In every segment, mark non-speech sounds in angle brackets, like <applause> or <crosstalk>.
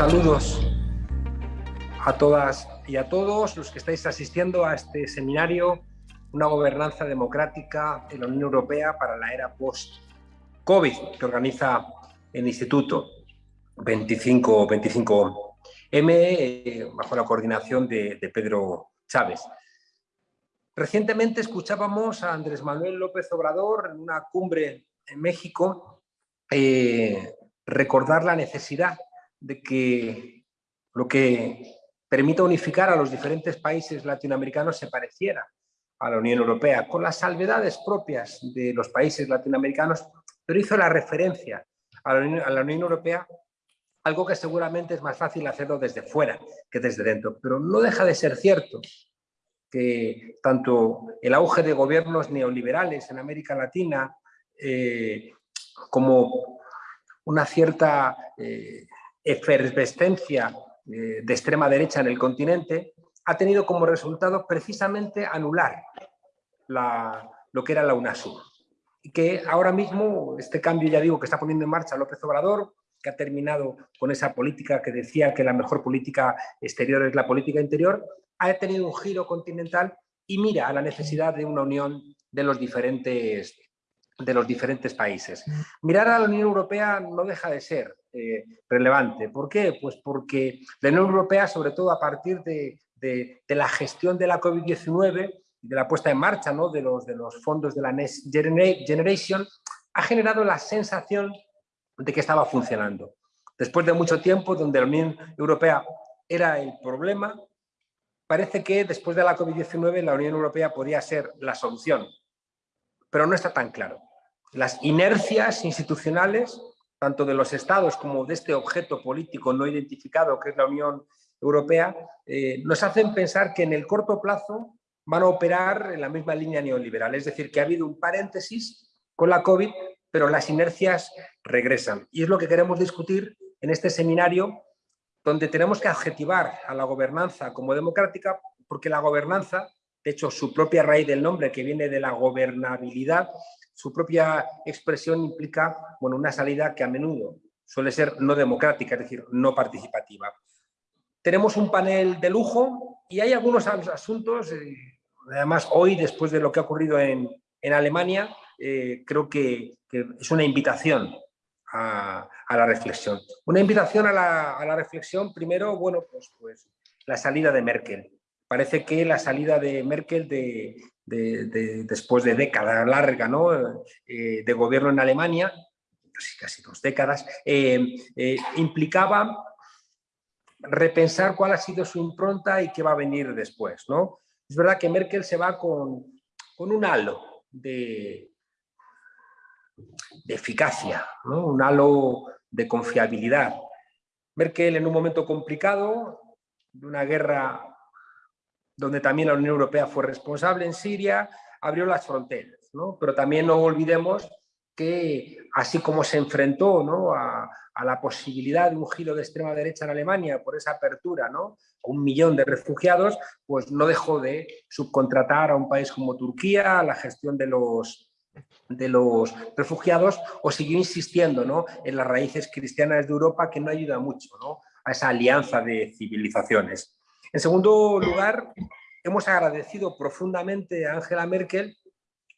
saludos a todas y a todos los que estáis asistiendo a este seminario, una gobernanza democrática en la Unión Europea para la era post-COVID, que organiza el Instituto 25, 25M, eh, bajo la coordinación de, Pedro Chávez. Recientemente escuchábamos a Andrés Manuel López Obrador en una cumbre en México eh, recordar la necesidad de que lo que permita unificar a los diferentes países latinoamericanos se pareciera a la Unión Europea, con las salvedades propias de los países latinoamericanos, pero hizo la referencia a la Unión, Europea, algo que seguramente es más fácil hacerlo desde fuera que desde dentro, pero no deja de ser cierto que tanto el auge de gobiernos neoliberales en América Latina eh, como una cierta eh, efervescencia eh, de extrema derecha en el continente, ha tenido como resultado precisamente anular lo que era la UNASUR. Y que ahora mismo este cambio, ya digo, que está poniendo en marcha López Obrador, que ha terminado con esa política que decía que la mejor política exterior es la política interior, ha tenido un giro continental y mira a la necesidad de una unión de los diferentes de los diferentes países. Mirar a la Unión Europea no deja de ser eh, relevante. ¿Por qué? Pues porque la Unión Europea, sobre todo a partir de, la gestión de la COVID-19 y de la puesta en marcha ¿no? de, los, de los fondos de la Next Generation, ha generado la sensación de que estaba funcionando. Después de mucho tiempo, donde la Unión Europea era el problema, parece que después de la COVID-19 la Unión Europea podía ser la solución, pero no está tan claro las inercias institucionales, tanto de los estados como de este objeto político no identificado que es la Unión Europea, eh, nos hacen pensar que en el corto plazo van a operar en la misma línea neoliberal. Es decir, que ha habido un paréntesis con la COVID, pero las inercias regresan. Y es lo que queremos discutir en este seminario, donde tenemos que adjetivar a la gobernanza como democrática, porque la gobernanza, de hecho su propia raíz del nombre, que viene de la gobernabilidad, su propia expresión implica bueno, una salida que a menudo suele ser no democrática, es decir, no participativa. Tenemos un panel de lujo y hay algunos asuntos, eh, además hoy, después de lo que ha ocurrido en, Alemania, eh, creo que, es una invitación a, la reflexión. Una invitación a la, a la, reflexión, primero, bueno, pues, pues la salida de Merkel. Parece que la salida de Merkel de, después de décadas larga ¿no? Eh, de gobierno en Alemania, casi, casi dos décadas, eh, eh, implicaba repensar cuál ha sido su impronta y qué va a venir después. ¿no? Es verdad que Merkel se va con, un halo de, de eficacia, ¿no? un halo de confiabilidad. Merkel en un momento complicado, de una guerra donde también la Unión Europea fue responsable en Siria, abrió las fronteras. ¿no? Pero también no olvidemos que así como se enfrentó ¿no? a, la posibilidad de un giro de extrema derecha en Alemania por esa apertura, ¿no? un millón de refugiados, pues no dejó de subcontratar a un país como Turquía la gestión de los, de los refugiados o siguió insistiendo ¿no? en las raíces cristianas de Europa que no ayuda mucho ¿no? a esa alianza de civilizaciones. En segundo lugar, hemos agradecido profundamente a Angela Merkel,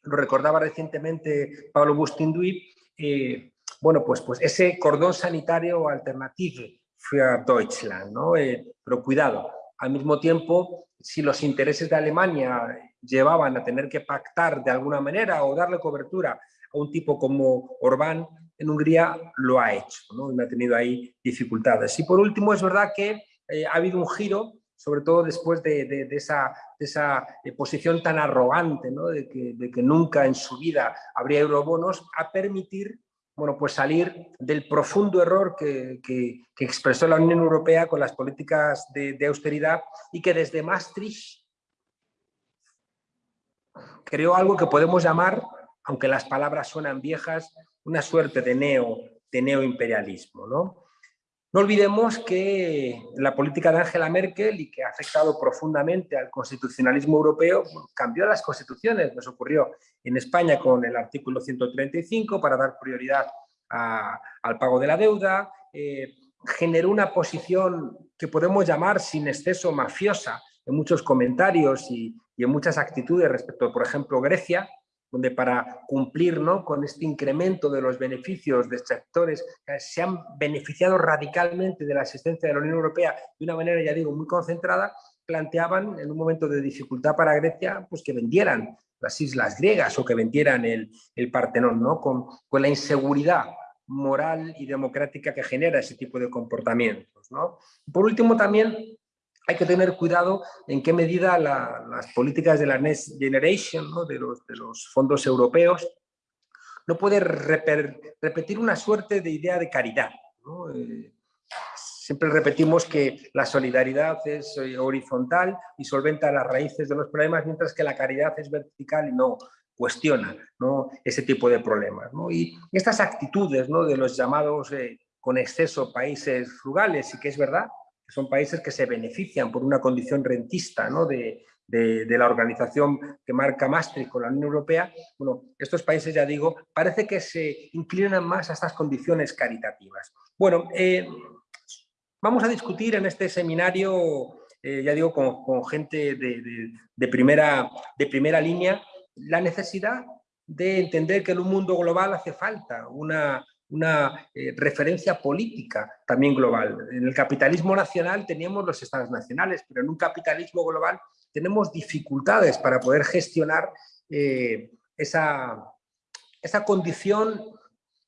lo recordaba recientemente Pablo Bustinduy, eh, bueno, pues, pues ese cordón sanitario alternativo für Deutschland, ¿no? Eh, pero cuidado, al mismo tiempo, si los intereses de Alemania llevaban a tener que pactar de alguna manera o darle cobertura a un tipo como Orbán, en Hungría lo ha hecho, ¿no? Y ha tenido ahí dificultades. Y por último, es verdad que eh, ha habido un giro sobre todo después de, esa, eh, posición tan arrogante, de, que, nunca en su vida habría eurobonos, a permitir bueno, pues salir del profundo error que, expresó la Unión Europea con las políticas de, austeridad y que desde Maastricht creó algo que podemos llamar, aunque las palabras suenan viejas, una suerte de, neo, de neoimperialismo. ¿no? No olvidemos que la política de Angela Merkel y que ha afectado profundamente al constitucionalismo europeo, cambió las constituciones. Nos ocurrió en España con el artículo 135 para dar prioridad al pago de la deuda, eh, generó una posición que podemos llamar sin exceso mafiosa en muchos comentarios y, en muchas actitudes respecto, por ejemplo, Grecia, donde para cumplir ¿no? con este incremento de los beneficios de sectores que se han beneficiado radicalmente de la asistencia de la Unión Europea de una manera, ya digo, muy concentrada, planteaban en un momento de dificultad para Grecia pues que vendieran las islas griegas o que vendieran el, el Partenón, ¿no? con, con la inseguridad moral y democrática que genera ese tipo de comportamientos. ¿no? Por último, también hay que tener cuidado en qué medida las políticas de la Next Generation, ¿no? de, los, fondos europeos, no puede repetir una suerte de idea de caridad. Eh, siempre repetimos que la solidaridad es eh, horizontal y solventa las raíces de los problemas, mientras que la caridad es vertical y no cuestiona ese tipo de problemas. ¿no? Y estas actitudes ¿no? de los llamados eh, con exceso países frugales, y que es verdad, son países que se benefician por una condición rentista de, de, la organización que marca Maastricht con la Unión Europea, bueno, estos países, ya digo, parece que se inclinan más a estas condiciones caritativas. Bueno, eh, Vamos a discutir en este seminario, eh, ya digo, con, gente de, primera, de primera línea, la necesidad de entender que en un mundo global hace falta una, una eh, referencia política también global. En el capitalismo nacional teníamos los estados nacionales, pero en un capitalismo global tenemos dificultades para poder gestionar eh, esa, esa condición,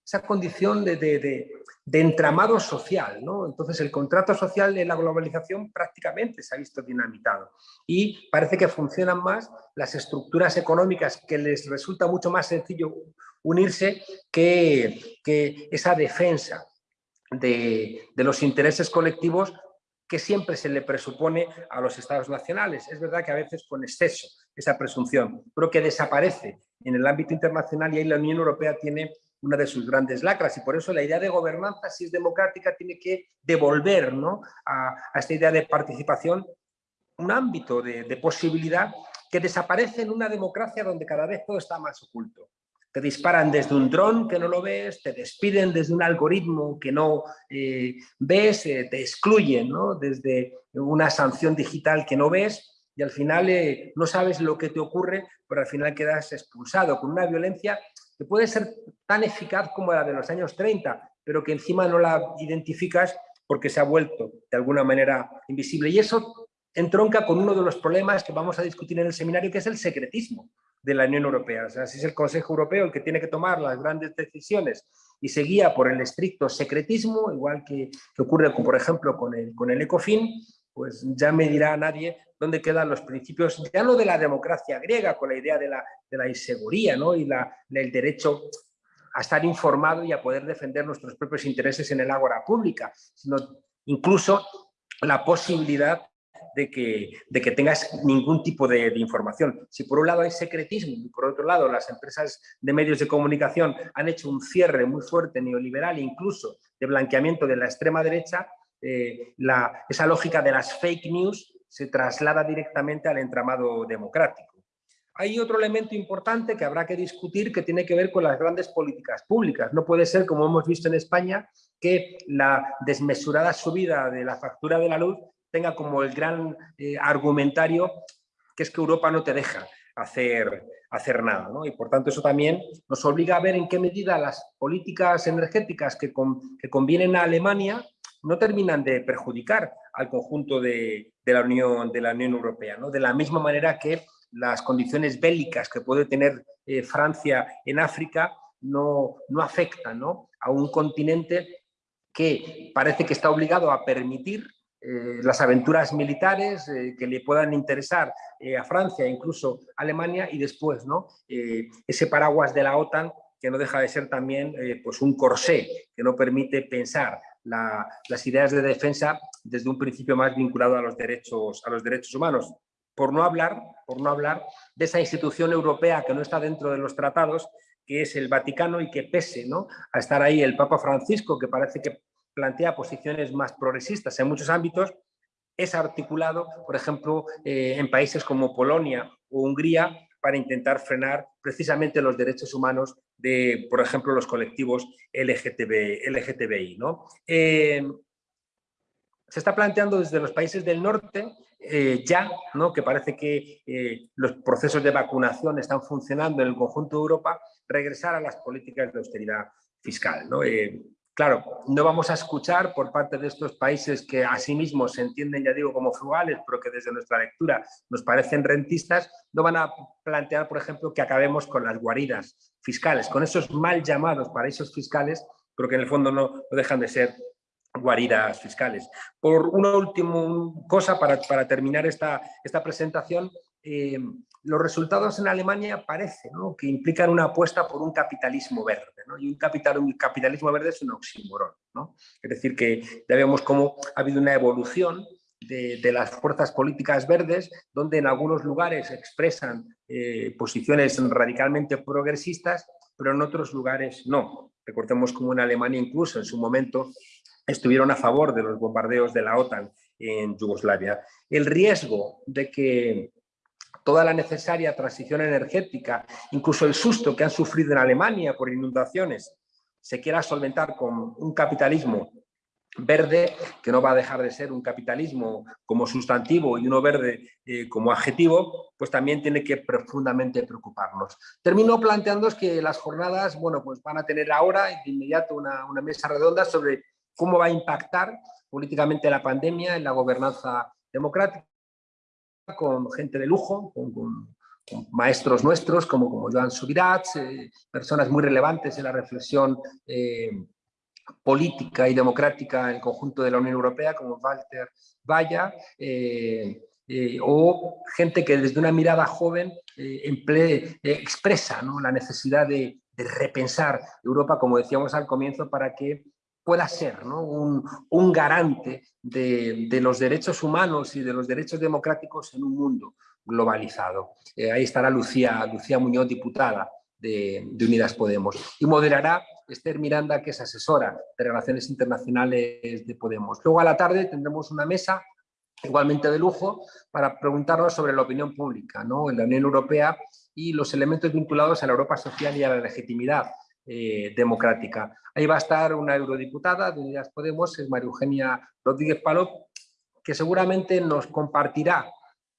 esa condición de, de entramado social. ¿no? Entonces el contrato social en la globalización prácticamente se ha visto dinamitado y parece que funcionan más las estructuras económicas que les resulta mucho más sencillo unirse que, esa defensa de, de los intereses colectivos que siempre se le presupone a los estados nacionales. Es verdad que a veces con exceso esa presunción, pero que desaparece en el ámbito internacional y ahí la Unión Europea tiene una de sus grandes lacras y por eso la idea de gobernanza, si es democrática, tiene que devolver ¿no? a, esta idea de participación un ámbito de, posibilidad que desaparece en una democracia donde cada vez todo está más oculto. Te disparan desde un dron que no lo ves, te despiden desde un algoritmo que no eh, ves, eh, te excluyen ¿no? desde una sanción digital que no ves y al final eh, no sabes lo que te ocurre, pero al final quedas expulsado con una violencia que puede ser tan eficaz como la de los años 30, pero que encima no la identificas porque se ha vuelto de alguna manera invisible. Y eso entronca con uno de los problemas que vamos a discutir en el seminario, que es el secretismo de la Unión Europea. O si es el Consejo Europeo el que tiene que tomar las grandes decisiones y se guía por el estricto secretismo, igual que, ocurre, por ejemplo, con el, con el ECOFIN, pues ya me dirá nadie dónde quedan los principios, ya no de la democracia griega, con la idea de la, de la inseguría ¿no? y la, el derecho a estar informado y a poder defender nuestros propios intereses en el ágora pública, sino incluso la posibilidad de que, de que tengas ningún tipo de, información. Si por un lado hay secretismo y por otro lado las empresas de medios de comunicación han hecho un cierre muy fuerte neoliberal, incluso de blanqueamiento de la extrema derecha, eh, la, esa lógica de las fake news se traslada directamente al entramado democrático. Hay otro elemento importante que habrá que discutir que tiene que ver con las grandes políticas públicas. No puede ser, como hemos visto en España, que la desmesurada subida de la factura de la luz tenga como el gran eh, argumentario que es que Europa no te deja hacer, hacer nada. Y por tanto eso también nos obliga a ver en qué medida las políticas energéticas que, que convienen a Alemania no terminan de perjudicar al conjunto de, la, Unión, de la Unión Europea. ¿no? De la misma manera que las condiciones bélicas que puede tener eh, Francia en África no, no afectan a un continente que parece que está obligado a permitir eh, las aventuras militares eh, que le puedan interesar a Francia incluso a Alemania y después ¿no? ese paraguas de la OTAN que no deja de ser también pues un corsé que no permite pensar las ideas de defensa desde un principio más vinculado a los derechos, a los derechos humanos. Por no, hablar, por no hablar de esa institución europea que no está dentro de los tratados, que es el Vaticano y que pese ¿no? a estar ahí el Papa Francisco, que parece que plantea posiciones más progresistas en muchos ámbitos, es articulado, por ejemplo, eh, en países como Polonia o Hungría, para intentar frenar precisamente los derechos humanos de, por ejemplo, los colectivos LGTB, LGTBI. ¿no? Eh, se está planteando desde los países del norte eh, ya, ¿no? que parece que los procesos de vacunación están funcionando en el conjunto de Europa, regresar a las políticas de austeridad fiscal. ¿no? Claro, no vamos a escuchar por parte de estos países que a sí mismos se entienden, ya digo, como frugales, pero que desde nuestra lectura nos parecen rentistas, no van a plantear, por ejemplo, que acabemos con las guaridas fiscales, con esos mal llamados paraísos fiscales, pero que en el fondo no, dejan de ser guaridas fiscales. Por una última cosa, para, para terminar esta, esta presentación, eh, los resultados en Alemania parece que implican una apuesta por un capitalismo verde. Y un, capital, un capitalismo verde es un oxímoron. ¿no? Es decir, que ya vemos cómo ha habido una evolución de, de, las fuerzas políticas verdes, donde en algunos lugares expresan eh, posiciones radicalmente progresistas, pero en otros lugares no. Recordemos como en Alemania incluso en su momento estuvieron a favor de los bombardeos de la OTAN en Yugoslavia. El riesgo de que toda la necesaria transición energética, incluso el susto que han sufrido en Alemania por inundaciones, se quiera solventar con un capitalismo verde, que no va a dejar de ser un capitalismo como sustantivo y uno verde eh, como adjetivo, pues también tiene que profundamente preocuparnos. Termino planteando que las jornadas bueno, pues van a tener ahora de inmediato una, una mesa redonda sobre cómo va a impactar políticamente la pandemia en la gobernanza democrática, con gente de lujo, con, maestros nuestros como, como Joan Subirats, eh, personas muy relevantes en la reflexión eh, política y democrática en el conjunto de la Unión Europea, como Walter Valla, eh, o gente que desde una mirada joven expresa la necesidad de, de repensar Europa, como decíamos al comienzo, para que pueda ser un, garante de, los derechos humanos y de los derechos democráticos en un mundo globalizado. Eh, ahí estará Lucía, Muñoz, diputada de, Unidas Podemos. Y moderará Esther Miranda, que es asesora de Relaciones Internacionales de Podemos. Luego a la tarde tendremos una mesa igualmente de lujo para preguntarnos sobre la opinión pública ¿no? en la Unión Europea y los elementos vinculados a la Europa social y a la legitimidad eh, democrática. Ahí va a estar una eurodiputada de Unidas Podemos, es María Eugenia Rodríguez Palop, que seguramente nos compartirá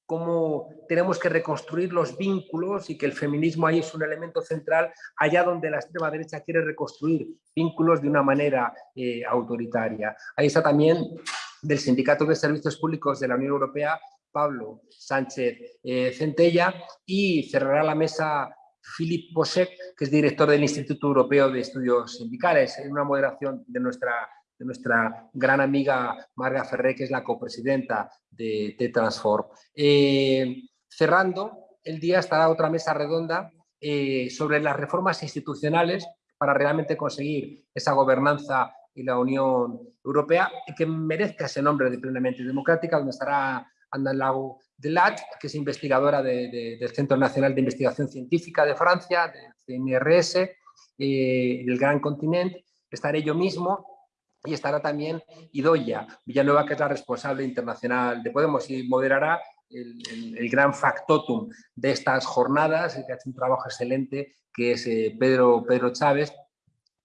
cómo tenemos que reconstruir los vínculos y que el feminismo ahí es un elemento central allá donde la extrema derecha quiere reconstruir vínculos de una manera eh, autoritaria. Ahí está también del Sindicato de Servicios Públicos de la Unión Europea, Pablo Sánchez eh, Centella, y cerrará la mesa Philip Posek, que es director del Instituto Europeo de Estudios Sindicales, en una moderación de nuestra, de nuestra gran amiga Marga Ferré, que es la copresidenta de, Transform. Eh, cerrando, el día estará otra mesa redonda eh, sobre las reformas institucionales para realmente conseguir esa gobernanza y la Unión Europea que merezca ese nombre de plenamente democrática, donde estará Lago de Lat, que es investigadora del Centro Nacional de Investigación Científica de Francia, del CNRS, eh, del Gran Continente. Estaré yo mismo y estará también Idoya Villanueva, que es la responsable internacional de Podemos y moderará el, gran factotum de estas jornadas, que ha hecho un trabajo excelente, que es eh, Pedro, Pedro Chávez,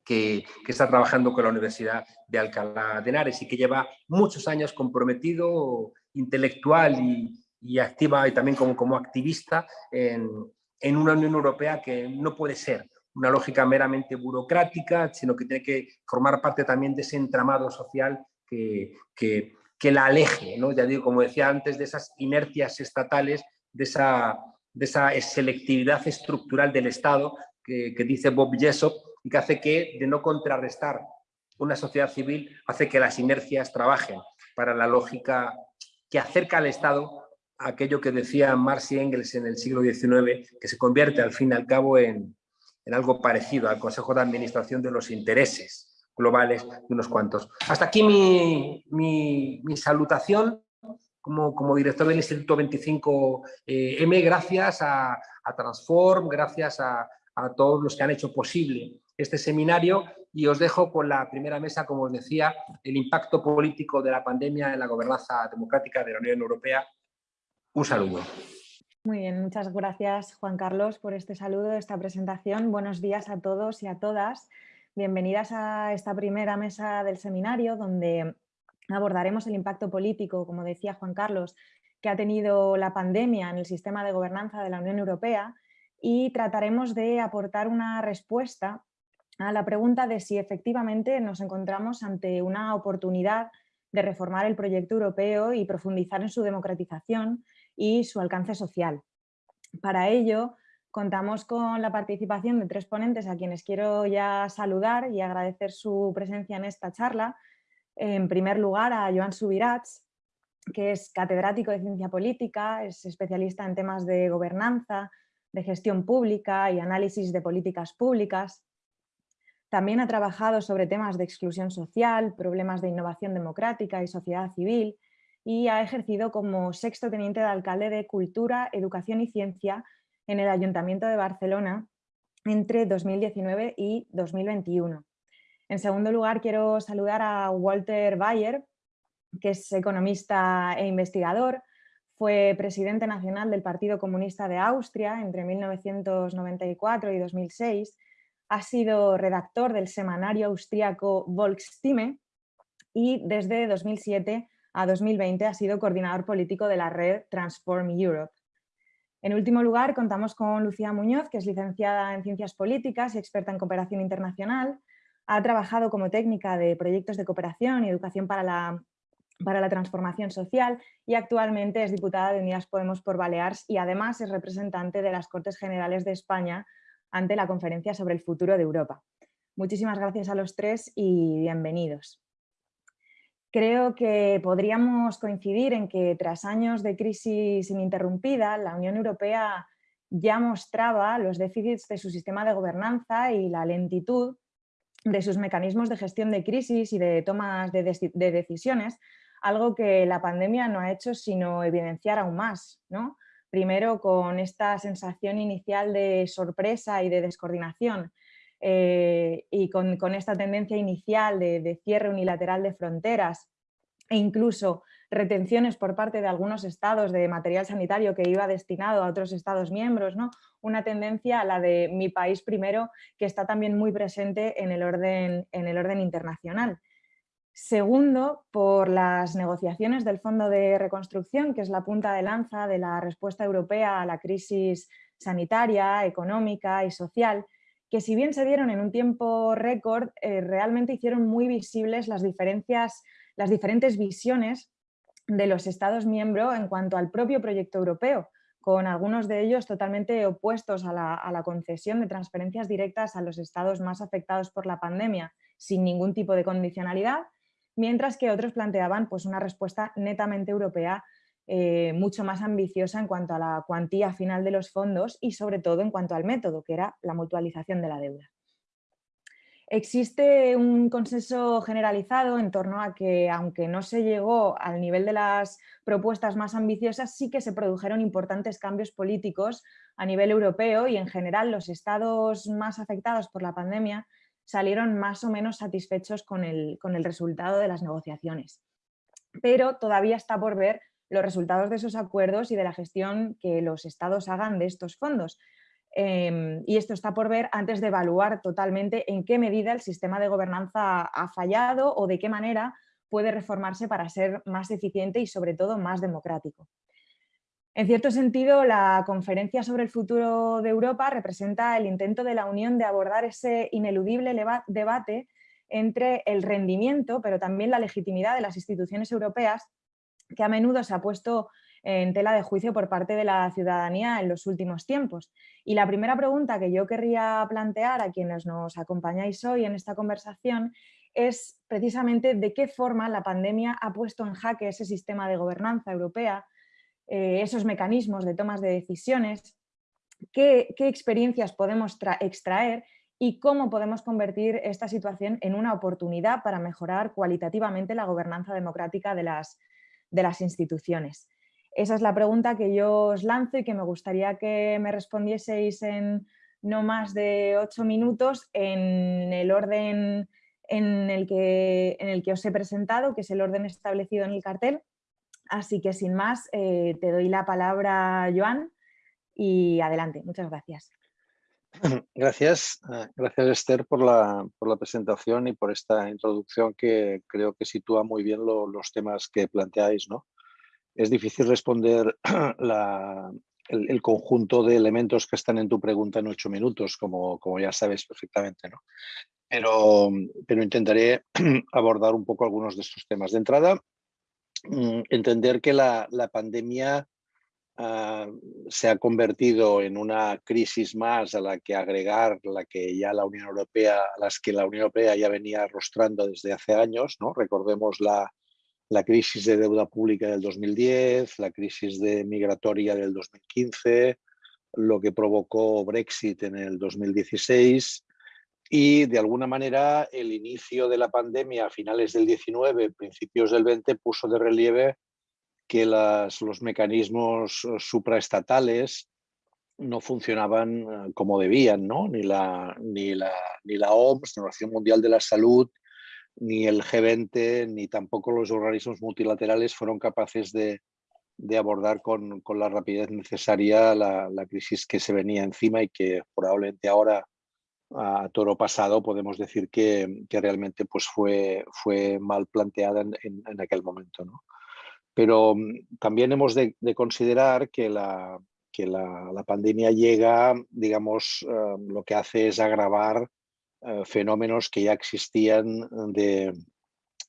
que, que, está trabajando con la Universidad de Alcalá de Henares y que lleva muchos años comprometido intelectual y, y activa y también como, como activista en, en, una Unión Europea que no puede ser una lógica meramente burocrática, sino que tiene que formar parte también de ese entramado social que, que, que la aleje, ¿no? ya digo, como decía antes, de esas inercias estatales, de esa, de esa selectividad estructural del Estado que, que dice Bob Jessop y que hace que, de no contrarrestar una sociedad civil, hace que las inercias trabajen para la lógica que acerca al Estado aquello que decía Marx y Engels en el siglo XIX, que se convierte al fin y al cabo en, algo parecido al Consejo de Administración de los intereses globales de unos cuantos. Hasta aquí mi, salutación como, como, director del Instituto 25M, eh, gracias a, Transform, gracias a, a, todos los que han hecho posible este seminario y os dejo con la primera mesa, como os decía, el impacto político de la pandemia en la gobernanza democrática de la Unión Europea un saludo. Muy bien, muchas gracias Juan Carlos por este saludo, esta presentación. Buenos días a todos y a todas. Bienvenidas a esta primera mesa del seminario donde abordaremos el impacto político, como decía Juan Carlos, que ha tenido la pandemia en el sistema de gobernanza de la Unión Europea y trataremos de aportar una respuesta a la pregunta de si efectivamente nos encontramos ante una oportunidad de reformar el proyecto europeo y profundizar en su democratización y su alcance social. Para ello, contamos con la participación de tres ponentes a quienes quiero ya saludar y agradecer su presencia en esta charla. En primer lugar, a Joan Subirats, que es catedrático de Ciencia Política, es especialista en temas de gobernanza, de gestión pública y análisis de políticas públicas. También ha trabajado sobre temas de exclusión social, problemas de innovación democrática y sociedad civil y ha ejercido como sexto teniente de alcalde de Cultura, Educación y Ciencia en el Ayuntamiento de Barcelona entre 2019 y 2021. En segundo lugar, quiero saludar a Walter Bayer, que es economista e investigador, fue presidente nacional del Partido Comunista de Austria entre 1994 y 2006, ha sido redactor del semanario austríaco Volksstimme y desde 2007 a 2020 ha sido coordinador político de la red Transform Europe. En último lugar, contamos con Lucía Muñoz, que es licenciada en Ciencias Políticas y experta en cooperación internacional. Ha trabajado como técnica de proyectos de cooperación y educación para la para la transformación social y actualmente es diputada de Unidas Podemos por Baleares y además es representante de las Cortes Generales de España ante la Conferencia sobre el Futuro de Europa. Muchísimas gracias a los tres y bienvenidos. Creo que podríamos coincidir en que tras años de crisis ininterrumpida, la Unión Europea ya mostraba los déficits de su sistema de gobernanza y la lentitud de sus mecanismos de gestión de crisis y de tomas de, de decisiones, algo que la pandemia no ha hecho sino evidenciar aún más. ¿no? Primero con esta sensación inicial de sorpresa y de descoordinación eh, y con, esta tendencia inicial de, cierre unilateral de fronteras e incluso retenciones por parte de algunos estados de material sanitario que iba destinado a otros estados miembros, ¿no? una tendencia a la de mi país primero que está también muy presente en el orden, en el orden internacional. Segundo, por las negociaciones del Fondo de Reconstrucción, que es la punta de lanza de la respuesta europea a la crisis sanitaria, económica y social, que si bien se dieron en un tiempo récord, eh, realmente hicieron muy visibles las, diferencias, las diferentes visiones de los Estados miembros en cuanto al propio proyecto europeo, con algunos de ellos totalmente opuestos a la, a la concesión de transferencias directas a los estados más afectados por la pandemia, sin ningún tipo de condicionalidad, mientras que otros planteaban pues, una respuesta netamente europea eh, mucho más ambiciosa en cuanto a la cuantía final de los fondos y sobre todo en cuanto al método, que era la mutualización de la deuda. Existe un consenso generalizado en torno a que, aunque no se llegó al nivel de las propuestas más ambiciosas, sí que se produjeron importantes cambios políticos a nivel europeo y en general los estados más afectados por la pandemia salieron más o menos satisfechos con el, resultado de las negociaciones. Pero todavía está por ver los resultados de esos acuerdos y de la gestión que los estados hagan de estos fondos. Em, y esto está por ver antes de evaluar totalmente en qué medida el sistema de gobernanza ha fallado o de qué manera puede reformarse para ser más eficiente y sobre todo más democrático. En cierto sentido, la conferencia sobre el futuro de Europa representa el intento de la Unión de abordar ese ineludible debate entre el rendimiento, pero también la legitimidad de las instituciones europeas, que a menudo se ha puesto en tela de juicio por parte de la ciudadanía en los últimos tiempos. Y la primera pregunta que yo querría plantear a quienes nos acompañáis hoy en esta conversación es precisamente de qué forma la pandemia ha puesto en jaque ese sistema de gobernanza europea eh, esos mecanismos de tomas de decisiones, qué, experiencias podemos extraer y cómo podemos convertir esta situación en una oportunidad para mejorar cualitativamente la gobernanza democrática de las, de las instituciones. Esa es la pregunta que yo os lanzo y que me gustaría que me respondieseis en no más de ocho minutos en el orden en el, que, en el que os he presentado, que es el orden establecido en el cartel. Así que sin más, eh, te doy la palabra, Joan, y adelante. Muchas gracias. <clears throat> Gracias, ah, gracias Esther por la, presentación y por esta introducción que creo que sitúa muy bien los temas que planteáis. ¿no? Es difícil responder <clears throat> el, conjunto de elementos que están en tu pregunta en ocho minutos, como, ya sabes perfectamente. ¿no? Pero, pero intentaré <clears throat> abordar un poco algunos de estos temas. De entrada, entender que la, la pandemia Ah, se ha convertido en una crisis más a la que agregar la que ya la Unión Europea, las que la Unión Europea ya venía arrostrando desde hace años, ¿no? Recordemos la, la crisis de deuda pública del 2010, la crisis de migratoria del 2015, lo que provocó Brexit en el 2016 y de alguna manera el inicio de la pandemia a finales del 19, principios del 20 puso de relieve que los mecanismos eh, supraestatales no funcionaban eh, como debían, ¿no? Ni la, ni la, ni la OMS, la Organización Mundial de la Salud, ni el G20, ni tampoco los organismos multilaterales fueron capaces de, abordar con, la rapidez necesaria la, crisis que se venía encima y que probablemente ahora a toro pasado podemos decir que, realmente pues fue, fue mal planteada en, en aquel momento. ¿no? Pero mm, también hemos de, considerar que, la, que la, pandemia llega, digamos, eh, lo que hace es agravar eh, fenómenos que ya existían de,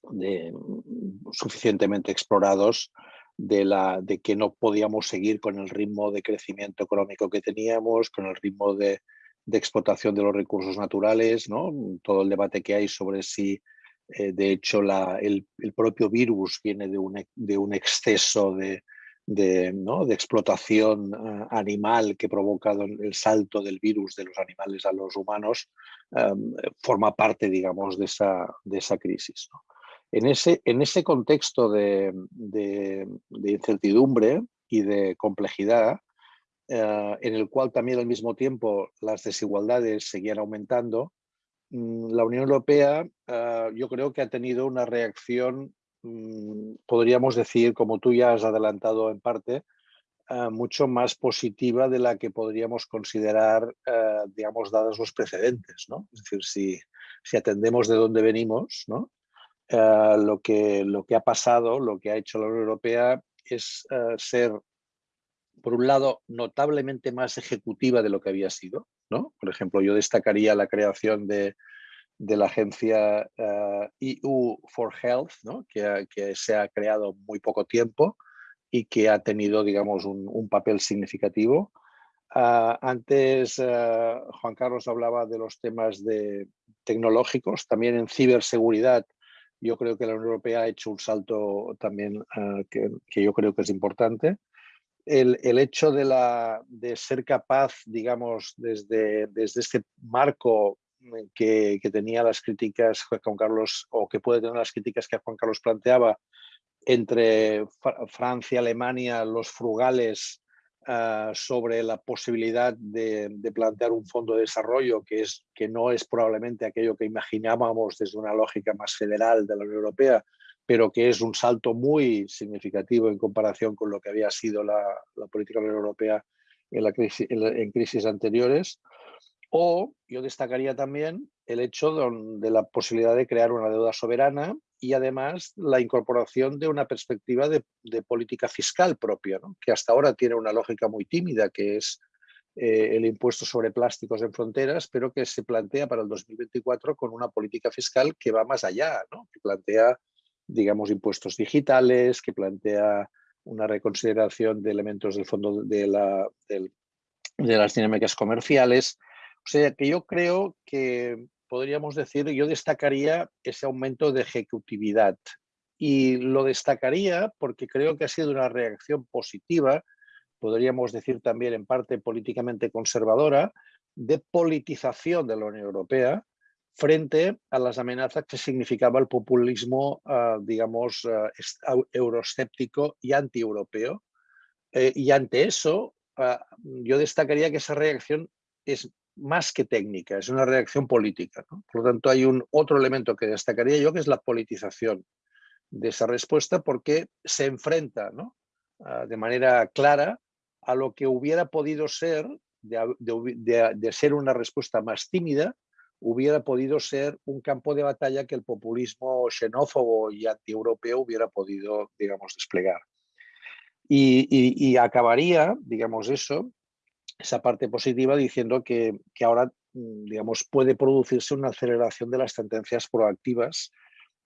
mm, suficientemente explorados de, la, de que no podíamos seguir con el ritmo de crecimiento económico que teníamos, con el ritmo de, de explotación de los recursos naturales, ¿no? todo el debate que hay sobre si eh, de hecho, el, propio virus viene de un, de un exceso de, de, explotación eh, animal que ha provocado el salto del virus de los animales a los humanos, em, forma parte, digamos, de esa, de esa crisis. En, ese, en ese contexto de, incertidumbre y de complejidad, eh, en el cual también al mismo tiempo las desigualdades seguían aumentando, Mm, la Unión Europea ah, yo creo que ha tenido una reacción, mm, podríamos decir, como tú ya has adelantado en parte, ah, mucho más positiva de la que podríamos considerar, ah, digamos, dados los precedentes. ¿no? Es decir, si, si atendemos de dónde venimos, ¿no? lo, que, lo que ha pasado, lo que ha hecho la Unión Europea es ser, por un lado, notablemente más ejecutiva de lo que había sido, por ejemplo, yo destacaría la creación de, la agencia EU eh, e for Health, que, se ha creado muy poco tiempo y que ha tenido, digamos, un, papel significativo. Ah, antes eh, Juan Carlos hablaba de los temas de tecnológicos, también en ciberseguridad. Yo creo que la Unión Europea ha hecho un salto también que, yo creo que es importante el, hecho de, la, de, ser capaz, digamos, desde, desde este marco que, tenía las críticas Juan Carlos, o que puede tener las críticas que Juan Carlos planteaba, entre Francia, Alemania, los frugales, ah, sobre la posibilidad de, de, plantear un fondo de desarrollo que, es, que no es probablemente aquello que imaginábamos desde una lógica más federal de la Unión Europea, pero que es un salto muy significativo en comparación con lo que había sido la, política de Europea en, crisis, en, crisis anteriores. O yo destacaría también el hecho de, la posibilidad de crear una deuda soberana y además la incorporación de una perspectiva de, política fiscal propia, que hasta ahora tiene una lógica muy tímida, que es eh, el impuesto sobre plásticos en fronteras, pero que se plantea para el 2024 con una política fiscal que va más allá, que plantea digamos, impuestos digitales, que plantea una reconsideración de elementos del fondo de, la, de las dinámicas comerciales. O sea, que yo creo que podríamos decir, yo destacaría ese aumento de ejecutividad y lo destacaría porque creo que ha sido una reacción positiva, podríamos decir también en parte políticamente conservadora, de politización de la Unión Europea, frente a las amenazas que significaba el populismo, ah, digamos, uh, euroscéptico y anti-europeo. Eh, y ante eso, ah, yo destacaría que esa reacción es más que técnica, es una reacción política. Por lo tanto, hay un otro elemento que destacaría yo, que es la politización de esa respuesta, porque se enfrenta de manera clara a lo que hubiera podido ser de ser una respuesta más tímida, hubiera podido ser un campo de batalla que el populismo xenófobo y antieuropeo hubiera podido, digamos, desplegar. Y, acabaría, digamos, eso, esa parte positiva diciendo que, que, ahora, mm, digamos, puede producirse una aceleración de las tendencias proactivas,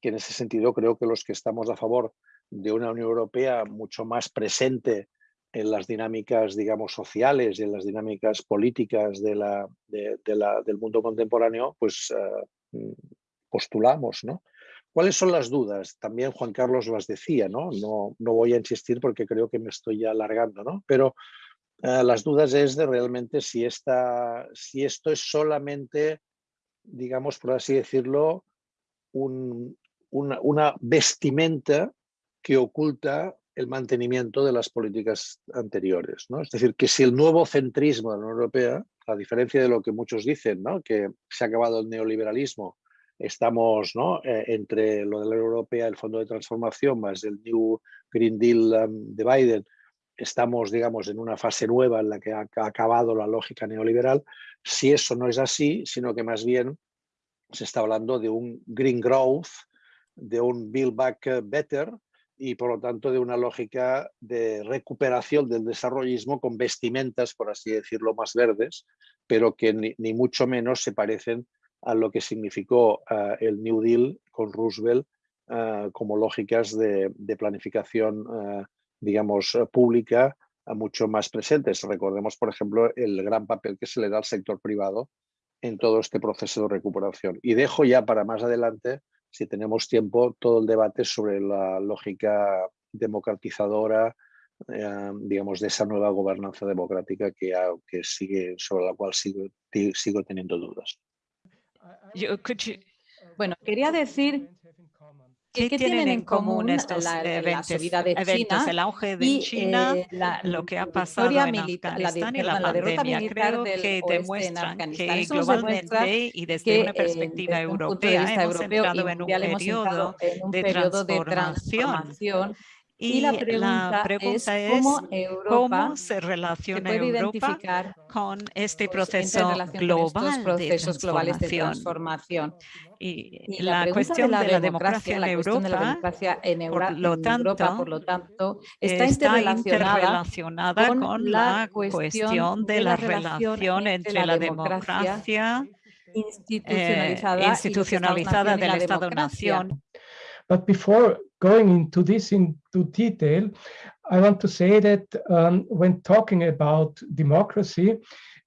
que en ese sentido creo que los que estamos a favor de una Unión Europea mucho más presente en las dinámicas, digamos, sociales y en las dinámicas políticas del mundo contemporáneo, pues uh, postulamos, ¿no? ¿Cuáles son las dudas? También Juan Carlos las decía, ¿no? No, no voy a insistir porque creo que me estoy ya alargando, ¿no? Pero uh, las dudas es de realmente si, esta, si esto es solamente, digamos, por así decirlo, un, una vestimenta que oculta el mantenimiento de las políticas anteriores. ¿no? Es decir, que si el nuevo centrismo de la Unión Europea, a diferencia de lo que muchos dicen, ¿no? que se ha acabado el neoliberalismo, estamos ¿no? Eh, entre lo de la Unión Europea, el Fondo de Transformación, más el New Green Deal um, de Biden, estamos, digamos, en una fase nueva en la que ha, ha acabado la lógica neoliberal. Si eso no es así, sino que más bien se está hablando de un green growth, de un build back better, y por lo tanto de una lógica de recuperación del desarrollismo con vestimentas, por así decirlo, más verdes, pero que ni, mucho menos se parecen a lo que significó uh, el New Deal con Roosevelt uh, como lógicas de, planificación, uh, digamos, pública mucho más presentes. Recordemos, por ejemplo, el gran papel que se le da al sector privado en todo este proceso de recuperación. Y dejo ya para más adelante si tenemos tiempo, todo el debate sobre la lógica democratizadora, eh, digamos, de esa nueva gobernanza democrática que, que sigue, sobre la cual sigo, sigo teniendo dudas. Bueno, quería decir ¿Qué, ¿Qué, tienen en común estos la, eventos, la subida de eventos, China el auge de China, eh, la, lo que ha pasado en Afganistán la, y la, la pandemia? Creo que demuestran que globalmente y desde que, una perspectiva eh, europea hemos europeo, entrado en un periodo, en un de, periodo transformación. de transformación y, y la, pregunta la pregunta, es, cómo, cómo se relaciona se Europa con este proceso global procesos de globales de transformación. Y, y la, la cuestión de la, de la democracia, en Europa, de la democracia en, Euro por, lo tanto, Europa, por lo tanto, está, está interrelacionada, interrelacionada con, con, la cuestión de la relación entre la democracia institucionalizada, eh, institucionalizada del Estado-nación. But before going into this into detail, I want to say that um, when talking about democracy,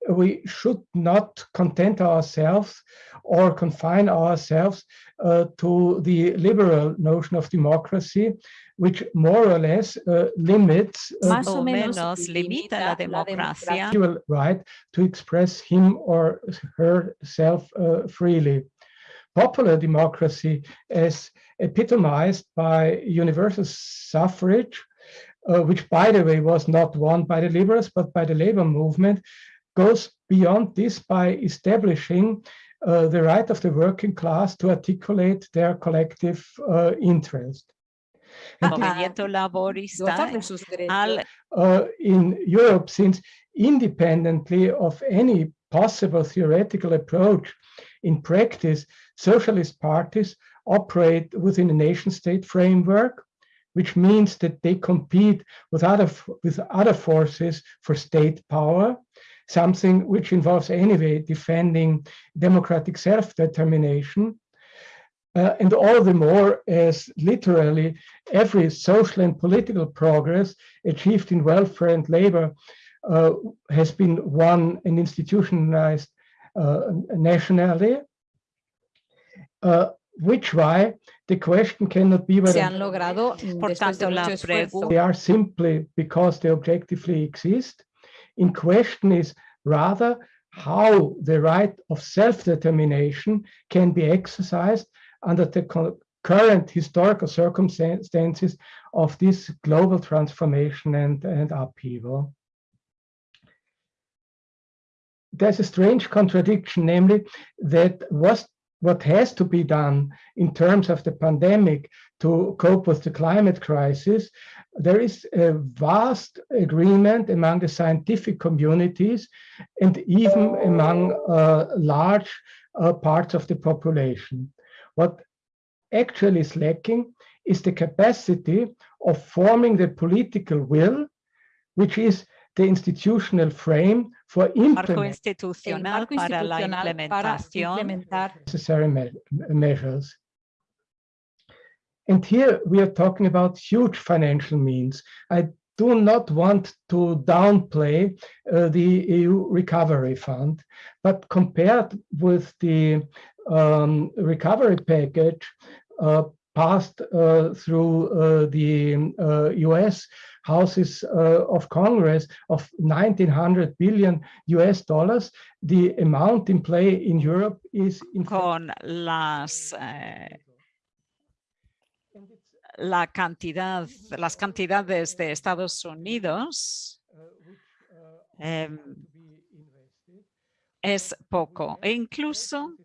we should not content ourselves or confine ourselves uh, to the liberal notion of democracy, which more or less uh, limits uh, Más o menos limita la democracia right to express him or herself uh, freely. Popular democracy, as epitomized by universal suffrage, uh, which by the way was not won by the liberals but by the labor movement, goes beyond this by establishing uh, the right of the working class to articulate their collective uh, interest. Movimiento laborista al... Uh, in Europe, since independently of any possible theoretical approach, in practice, socialist parties operate within a nation state framework, which means that they compete with other, with other forces for state power, something which involves anyway defending democratic self-determination. Uh, and all the more as literally every social and political progress achieved in welfare and labor uh, has been won and institutionalized uh, nationally. Uh, which why the question cannot be whether se han logrado Por tanto, la they are simply because they objectively exist. In question is rather how the right of self-determination can be exercised under the current historical circumstances of this global transformation and, and upheaval. There's a strange contradiction, namely that was what has to be done in terms of the pandemic to cope with the climate crisis, there is a vast agreement among the scientific communities and even among uh, large uh, parts of the population. What actually is lacking is the capacity of forming the political will, which is the institutional frame marco institucional para la implementación necessary me measures. And here we are talking about huge financial means. I do not want to downplay uh, the EU Recovery Fund, but compared with the um, recovery package uh, passed uh, through uh, the US uh, houses uh, of Congress of 1900 billion US dollars, the amount in play in Europe is in con las eh, la cantidad, las cantidades de Estados Unidos eh, es poco. E incluso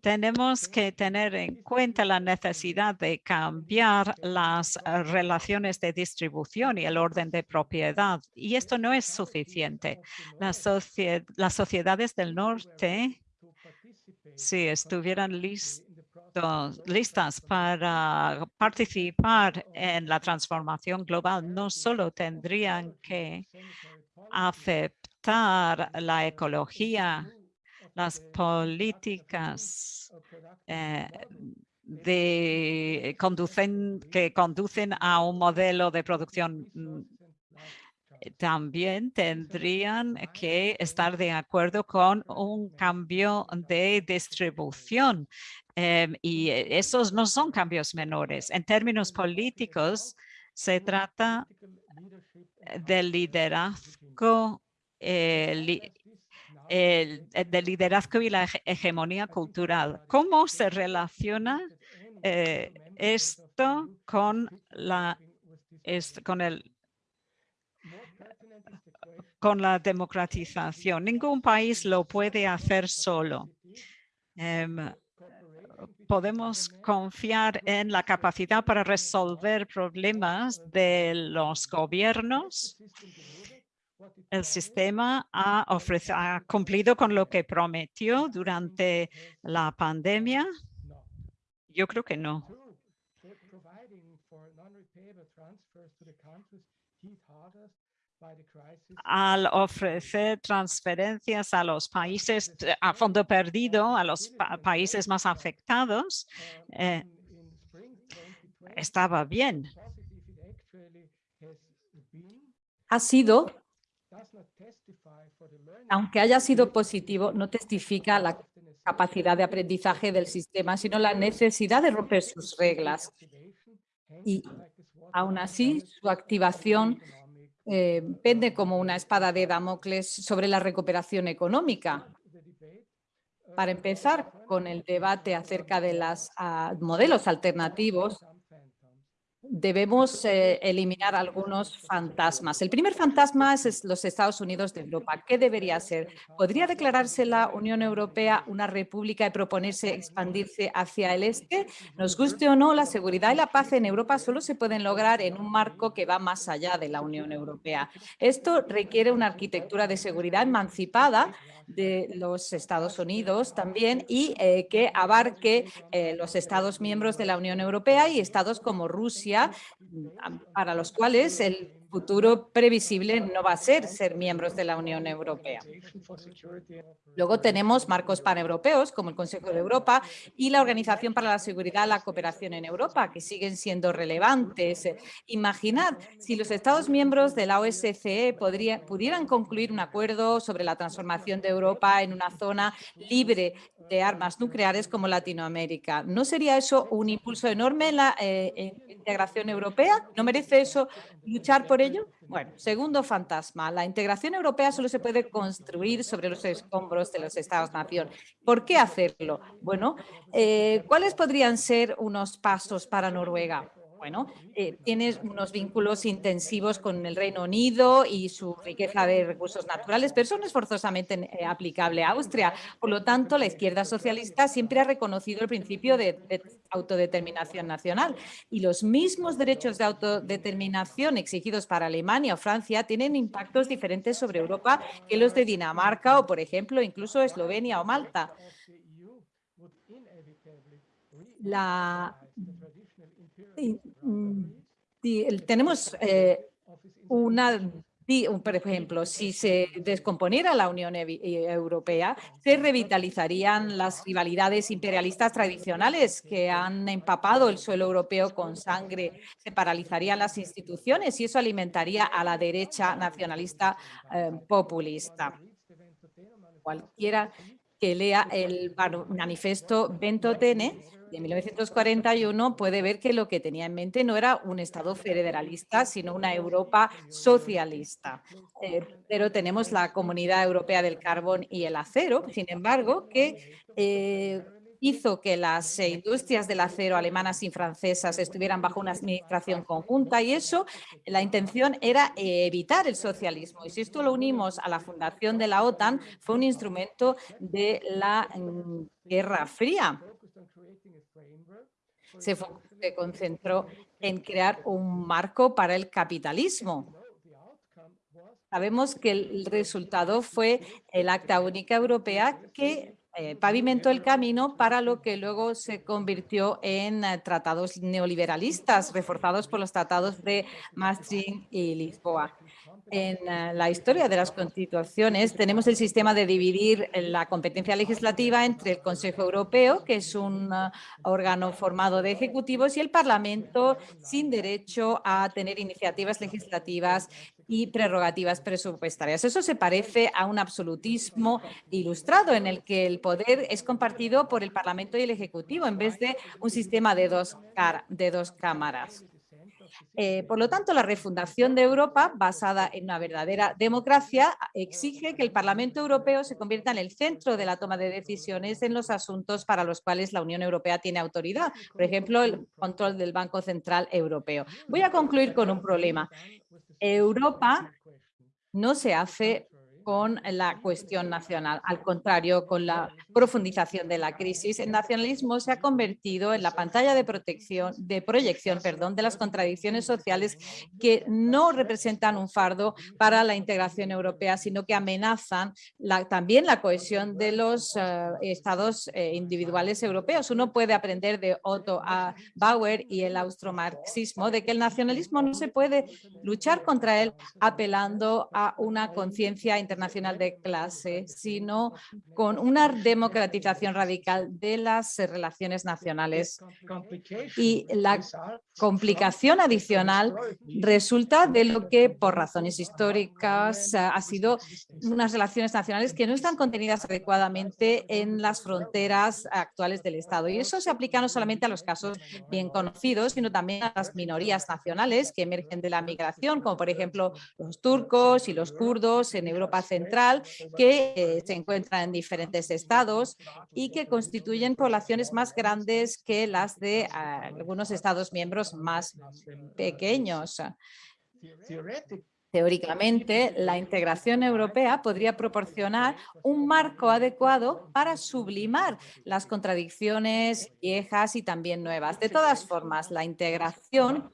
tenemos que tener en cuenta la necesidad de cambiar las eh, relaciones de distribución y el orden de propiedad. Y esto no es suficiente. Las, sociedades del norte, si estuvieran listas para participar en la transformación global, no solo tendrían que aceptar la ecología las políticas eh, de conducen, que conducen a un modelo de producción mm, también tendrían que estar de acuerdo con un cambio de distribución. Em, y esos no son cambios menores. En términos políticos, se trata del liderazgo eh, el, liderazgo y la hegemonía cultural. ¿Cómo se relaciona eh, esto con la con el con la democratización? Ningún país lo puede hacer solo. Em, podemos confiar en la capacidad para resolver problemas de los gobiernos el sistema ha, ha cumplido con lo que prometió durante la pandemia? Yo creo que no. Al ofrecer transferencias a los países a fondo perdido, a los países más afectados, eh, estaba bien. Ha sido aunque haya sido positivo, no testifica la capacidad de aprendizaje del sistema, sino la necesidad de romper sus reglas. Y aún así, su activación eh, pende como una espada de Damocles sobre la recuperación económica. Para empezar con el debate acerca de los ah, modelos alternativos, debemos eh, eliminar algunos fantasmas. El primer fantasma es los Estados Unidos de Europa. ¿Qué debería ser? ¿Podría declararse la Unión Europea una república y proponerse expandirse hacia el este? Nos guste o no, la seguridad y la paz en Europa solo se pueden lograr en un marco que va más allá de la Unión Europea. Esto requiere una arquitectura de seguridad emancipada de los Estados Unidos también y eh, que abarque eh, los Estados miembros de la Unión Europea y estados como Rusia, para los cuales el futuro previsible no va a ser ser miembros de la Unión Europea. Luego tenemos marcos paneuropeos como el Consejo de Europa y la Organización para la Seguridad y la Cooperación en Europa, que siguen siendo relevantes. Imaginad si los Estados miembros de la OSCE pudieran concluir un acuerdo sobre la transformación de Europa en una zona libre de armas nucleares como Latinoamérica. ¿No sería eso un impulso enorme en la eh, integración europea? ¿No merece eso luchar por Bueno, segundo fantasma, la integración europea solo se puede construir sobre los escombros de los Estados-nación. ¿Por qué hacerlo? Bueno, eh, ¿cuáles podrían ser unos pasos para Noruega? Bueno, eh, tiene unos vínculos intensivos con el Reino Unido y su riqueza de recursos naturales, pero eso no es forzosamente eh, aplicable a Austria. Por lo tanto, la izquierda socialista siempre ha reconocido el principio de, autodeterminación nacional y los mismos derechos de autodeterminación exigidos para Alemania o Francia tienen impactos diferentes sobre Europa que los de Dinamarca o, por ejemplo, incluso Eslovenia o Malta. La Mm, tenemos eh, una por ejemplo, si se descomponiera la Unión eh, Europea, se revitalizarían las rivalidades imperialistas tradicionales que han empapado el suelo europeo con sangre, se paralizarían las instituciones y eso alimentaría a la derecha nacionalista eh, populista. Cualquiera que lea el manifiesto Ventotene de 1941 puede ver que lo que tenía en mente no era un Estado federalista, sino una Europa socialista. Eh, pero tenemos la Comunidad Europea del Carbón y el Acero, sin embargo, que eh, hizo que las industrias del acero alemanas y francesas estuvieran bajo una administración conjunta y eso, la intención era evitar el socialismo. Y si esto lo unimos a la fundación de la OTAN, fue un instrumento de la mm, Guerra Fría se, concentró en crear un marco para el capitalismo. Sabemos que el resultado fue el Acta Única Europea que eh, pavimentó el camino para lo que luego se convirtió en eh, tratados neoliberalistas reforzados por los tratados de Maastricht y Lisboa en eh, la historia de las constituciones tenemos el sistema de dividir la competencia legislativa entre el Consejo Europeo, que es un eh, órgano formado de ejecutivos, y el Parlamento sin derecho a tener iniciativas legislativas y prerrogativas presupuestarias. Eso se parece a un absolutismo ilustrado en el que el poder es compartido por el Parlamento y el Ejecutivo en vez de un sistema de dos, de dos cámaras. Eh, por lo tanto, la refundación de Europa, basada en una verdadera democracia, exige que el Parlamento Europeo se convierta en el centro de la toma de decisiones en los asuntos para los cuales la Unión Europea tiene autoridad, por ejemplo, el control del Banco Central Europeo. Voy a concluir con un problema. Europa no se hace con la cuestión nacional. Al contrario, con la profundización de la crisis, el nacionalismo se ha convertido en la pantalla de, protección, de proyección perdón, de las contradicciones sociales que no representan un fardo para la integración europea, sino que amenazan también la cohesión de los eh, estados eh, individuales europeos. Uno puede aprender de Otto Bauer y el austromarxismo de que el nacionalismo no se puede luchar contra él apelando a una conciencia internacional internacional de clase, sino con una democratización radical de las relaciones nacionales. Y la complicación adicional resulta de lo que por razones históricas ha sido unas relaciones nacionales que no están contenidas adecuadamente en las fronteras actuales del Estado. Y eso se aplica no solamente a los casos bien conocidos, sino también a las minorías nacionales que emergen de la migración, como por ejemplo los turcos y los kurdos en Europa Central, que eh, se encuentran en diferentes estados y que constituyen poblaciones más grandes que las de ah, algunos estados miembros más pequeños. Teóricamente, la integración europea podría proporcionar un marco adecuado para sublimar las contradicciones viejas y también nuevas. De todas formas, la integración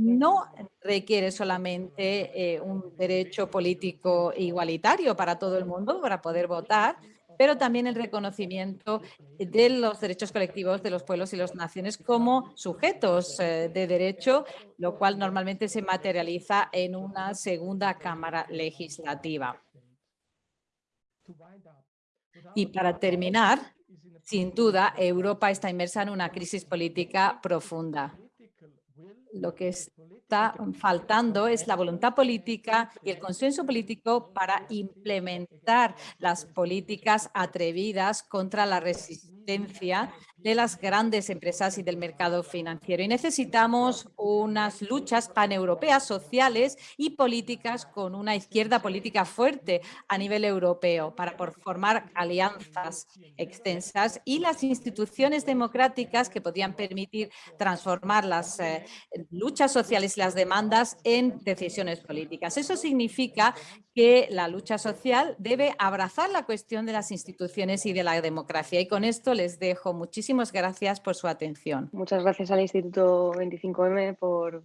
no requiere solamente eh, un derecho político igualitario para todo el mundo para poder votar, pero también el reconocimiento de los derechos colectivos de los pueblos y las naciones como sujetos eh, de derecho, lo cual normalmente se materializa en una segunda cámara legislativa. Y para terminar, sin duda, Europa está inmersa en una crisis política profunda lo que está faltando es la voluntad política y el consenso político para implementar las políticas atrevidas contra la resistencia de las grandes empresas y del mercado financiero. Y necesitamos unas luchas paneuropeas sociales y políticas con una izquierda política fuerte a nivel europeo para formar alianzas extensas y las instituciones democráticas que podrían permitir transformar las eh, luchas sociales y las demandas en decisiones políticas. Eso significa que la lucha social debe abrazar la cuestión de las instituciones y de la democracia. Y con esto les dejo. Muchísimas gracias por su atención. Muchas gracias al Instituto 25M por,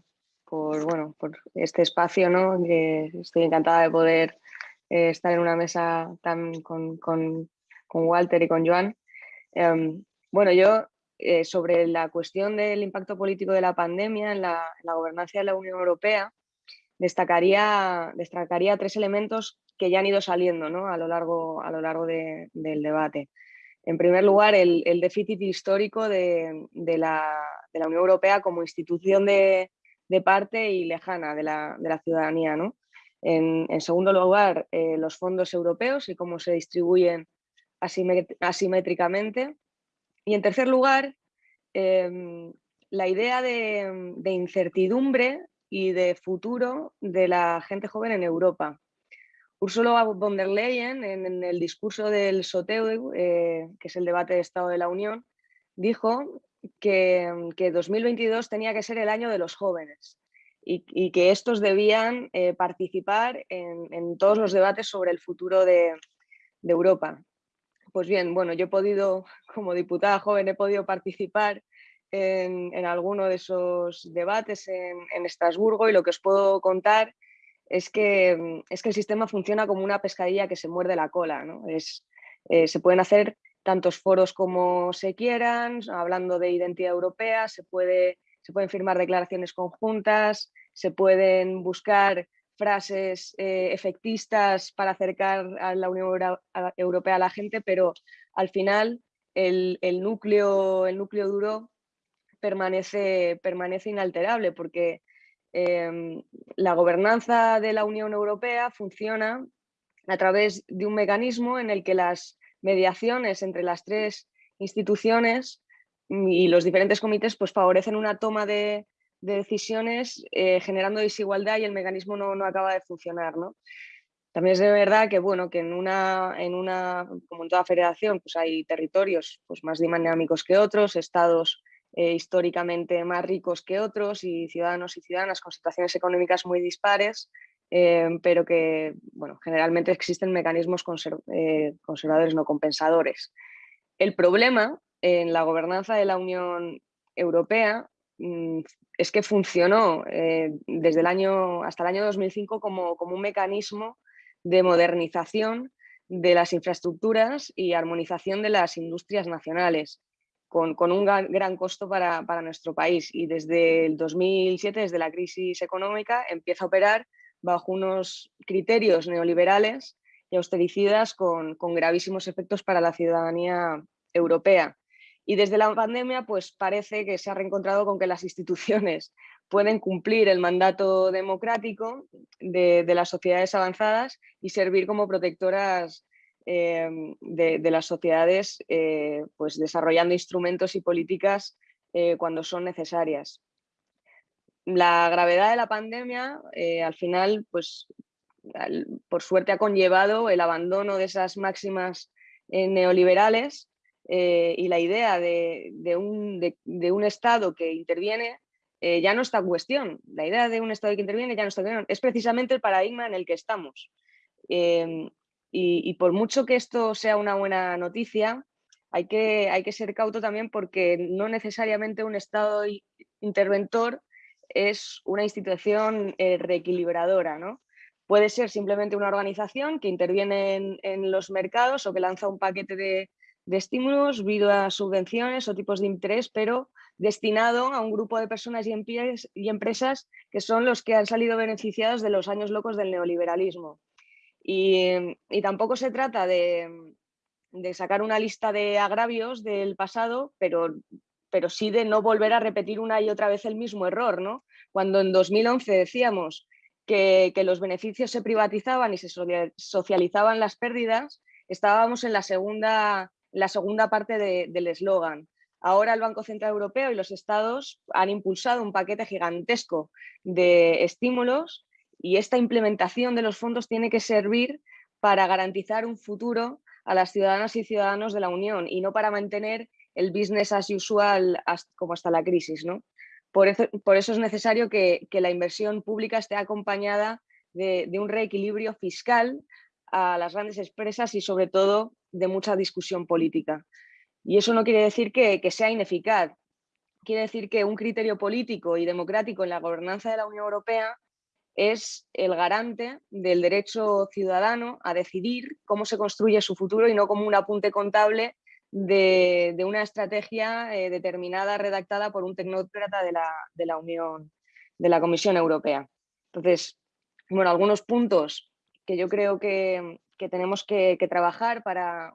bueno, por este espacio. ¿no? estoy encantada de poder eh, estar en una mesa tan con, Walter y con Joan. Em, bueno, yo eh, sobre la cuestión del impacto político de la pandemia en la gobernanza de la Unión Europea, destacaría, destacaría tres elementos que ya han ido saliendo ¿no? a lo largo, a lo largo del debate. En primer lugar, el, déficit histórico de, la, Unión Europea como institución de, parte y lejana de la, ciudadanía. ¿no? En, segundo lugar, eh, los fondos europeos y cómo se distribuyen asimétricamente. Y en tercer lugar, em, la idea de, incertidumbre y de futuro de la gente joven en Europa. Ursula von der Leyen, en, el discurso del SOTEU, eh, que es el debate de Estado de la Unión, dijo que, 2022 tenía que ser el año de los jóvenes y, que estos debían eh, participar en, todos los debates sobre el futuro de, Europa. Pues bien, bueno, yo he podido, como diputada joven, he podido participar en, alguno de esos debates en, en, Estrasburgo y lo que os puedo contar es que, mm, es que el sistema funciona como una pescadilla que se muerde la cola. ¿no? Es, eh, se pueden hacer tantos foros como se quieran, hablando de identidad europea, se, puede, se pueden firmar declaraciones conjuntas, se pueden buscar frases eh, efectistas para acercar a la Unión Europea a la gente, pero al final el, el, núcleo, el núcleo duro permanece, permanece inalterable porque Em, la gobernanza de la Unión Europea funciona a través de un mecanismo en el que las mediaciones entre las tres instituciones y los diferentes comités pues, favorecen una toma de, decisiones eh, generando desigualdad y el mecanismo no, acaba de funcionar. ¿no? También es de verdad que, bueno, que en una, en una, como en toda federación, pues hay territorios pues, más dinámicos que otros, estados eh, históricamente más ricos que otros y ciudadanos y ciudadanas con situaciones económicas muy dispares, eh, pero que bueno, generalmente existen mecanismos eh, conservadores no compensadores. El problema en la gobernanza de la Unión Europea mm, es que funcionó desde el año, hasta el año 2005 como, como un mecanismo de modernización de las infraestructuras y armonización de las industrias nacionales con, un gran, costo para, nuestro país. Y desde el 2007, desde la crisis económica, empieza a operar bajo unos criterios neoliberales y austericidas con, gravísimos efectos para la ciudadanía europea. Y desde la pandemia, pues parece que se ha reencontrado con que las instituciones <laughs> pueden cumplir el mandato democrático de, de las sociedades avanzadas y servir como protectoras Em, de, las sociedades eh, pues desarrollando instrumentos y políticas eh, cuando son necesarias. La gravedad de la pandemia eh, al final, pues por suerte ha conllevado el abandono de esas máximas neoliberales y la idea de, un, de, un, Estado que interviene ya no está en cuestión. La idea de un Estado que interviene ya no está en cuestión. Es precisamente el paradigma en el que estamos. Y, por mucho que esto sea una buena noticia, hay que, hay que ser cauto también porque no necesariamente un Estado interventor es una institución eh, reequilibradora. ¿no? Puede ser simplemente una organización que interviene en, los mercados o que lanza un paquete de, estímulos, vía subvenciones o tipos de interés, pero destinado a un grupo de personas y empresas que son los que han salido beneficiados de los años locos del neoliberalismo. Y, tampoco se trata de, sacar una lista de agravios del pasado, pero, pero sí de no volver a repetir una y otra vez el mismo error. ¿no? Cuando en 2011 decíamos que, los beneficios se privatizaban y se socializaban las pérdidas, estábamos en la segunda, la segunda parte del eslogan. Ahora el Banco Central Europeo y los estados han impulsado un paquete gigantesco de estímulos y esta implementación de los fondos tiene que servir para garantizar un futuro a las ciudadanas y ciudadanos de la Unión y no para mantener el business as usual como hasta la crisis. ¿no? Por, eso, es necesario que, la inversión pública esté acompañada de, un reequilibrio fiscal a las grandes empresas y sobre todo de mucha discusión política. Y eso no quiere decir que, que sea ineficaz, quiere decir que un criterio político y democrático en la gobernanza de la Unión Europea es el garante del derecho ciudadano a decidir cómo se construye su futuro y no como un apunte contable de, una estrategia eh, determinada, redactada por un tecnócrata de la, Unión, de la Comisión Europea. Entonces, bueno, algunos puntos que yo creo que, tenemos que, trabajar para,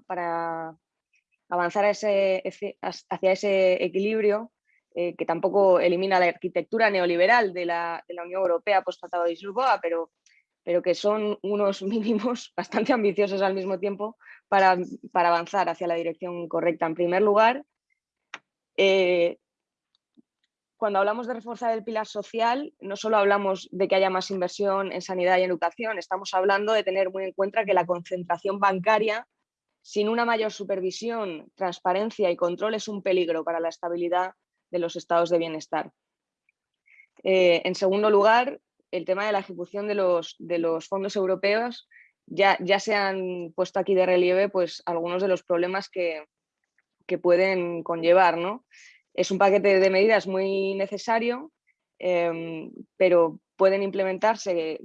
avanzar ese, hacia ese equilibrio eh, que tampoco elimina la arquitectura neoliberal de la, Unión Europea post-Tratado de Lisboa, pero, pero que son unos <laughs> mínimos bastante ambiciosos al mismo tiempo para, avanzar hacia la dirección correcta. En primer lugar, eh, cuando hablamos de reforzar el pilar social, no solo hablamos de que haya más inversión en sanidad y educación, estamos hablando de tener muy en cuenta que la concentración bancaria sin una mayor supervisión, transparencia y control es un peligro para la estabilidad de los estados de bienestar. Eh, en segundo lugar, el tema de la ejecución de los, de los fondos europeos, ya, ya, se han puesto aquí de relieve pues, algunos de los problemas que, que pueden conllevar. ¿no? Es un paquete de medidas muy necesario, em, pero pueden implementarse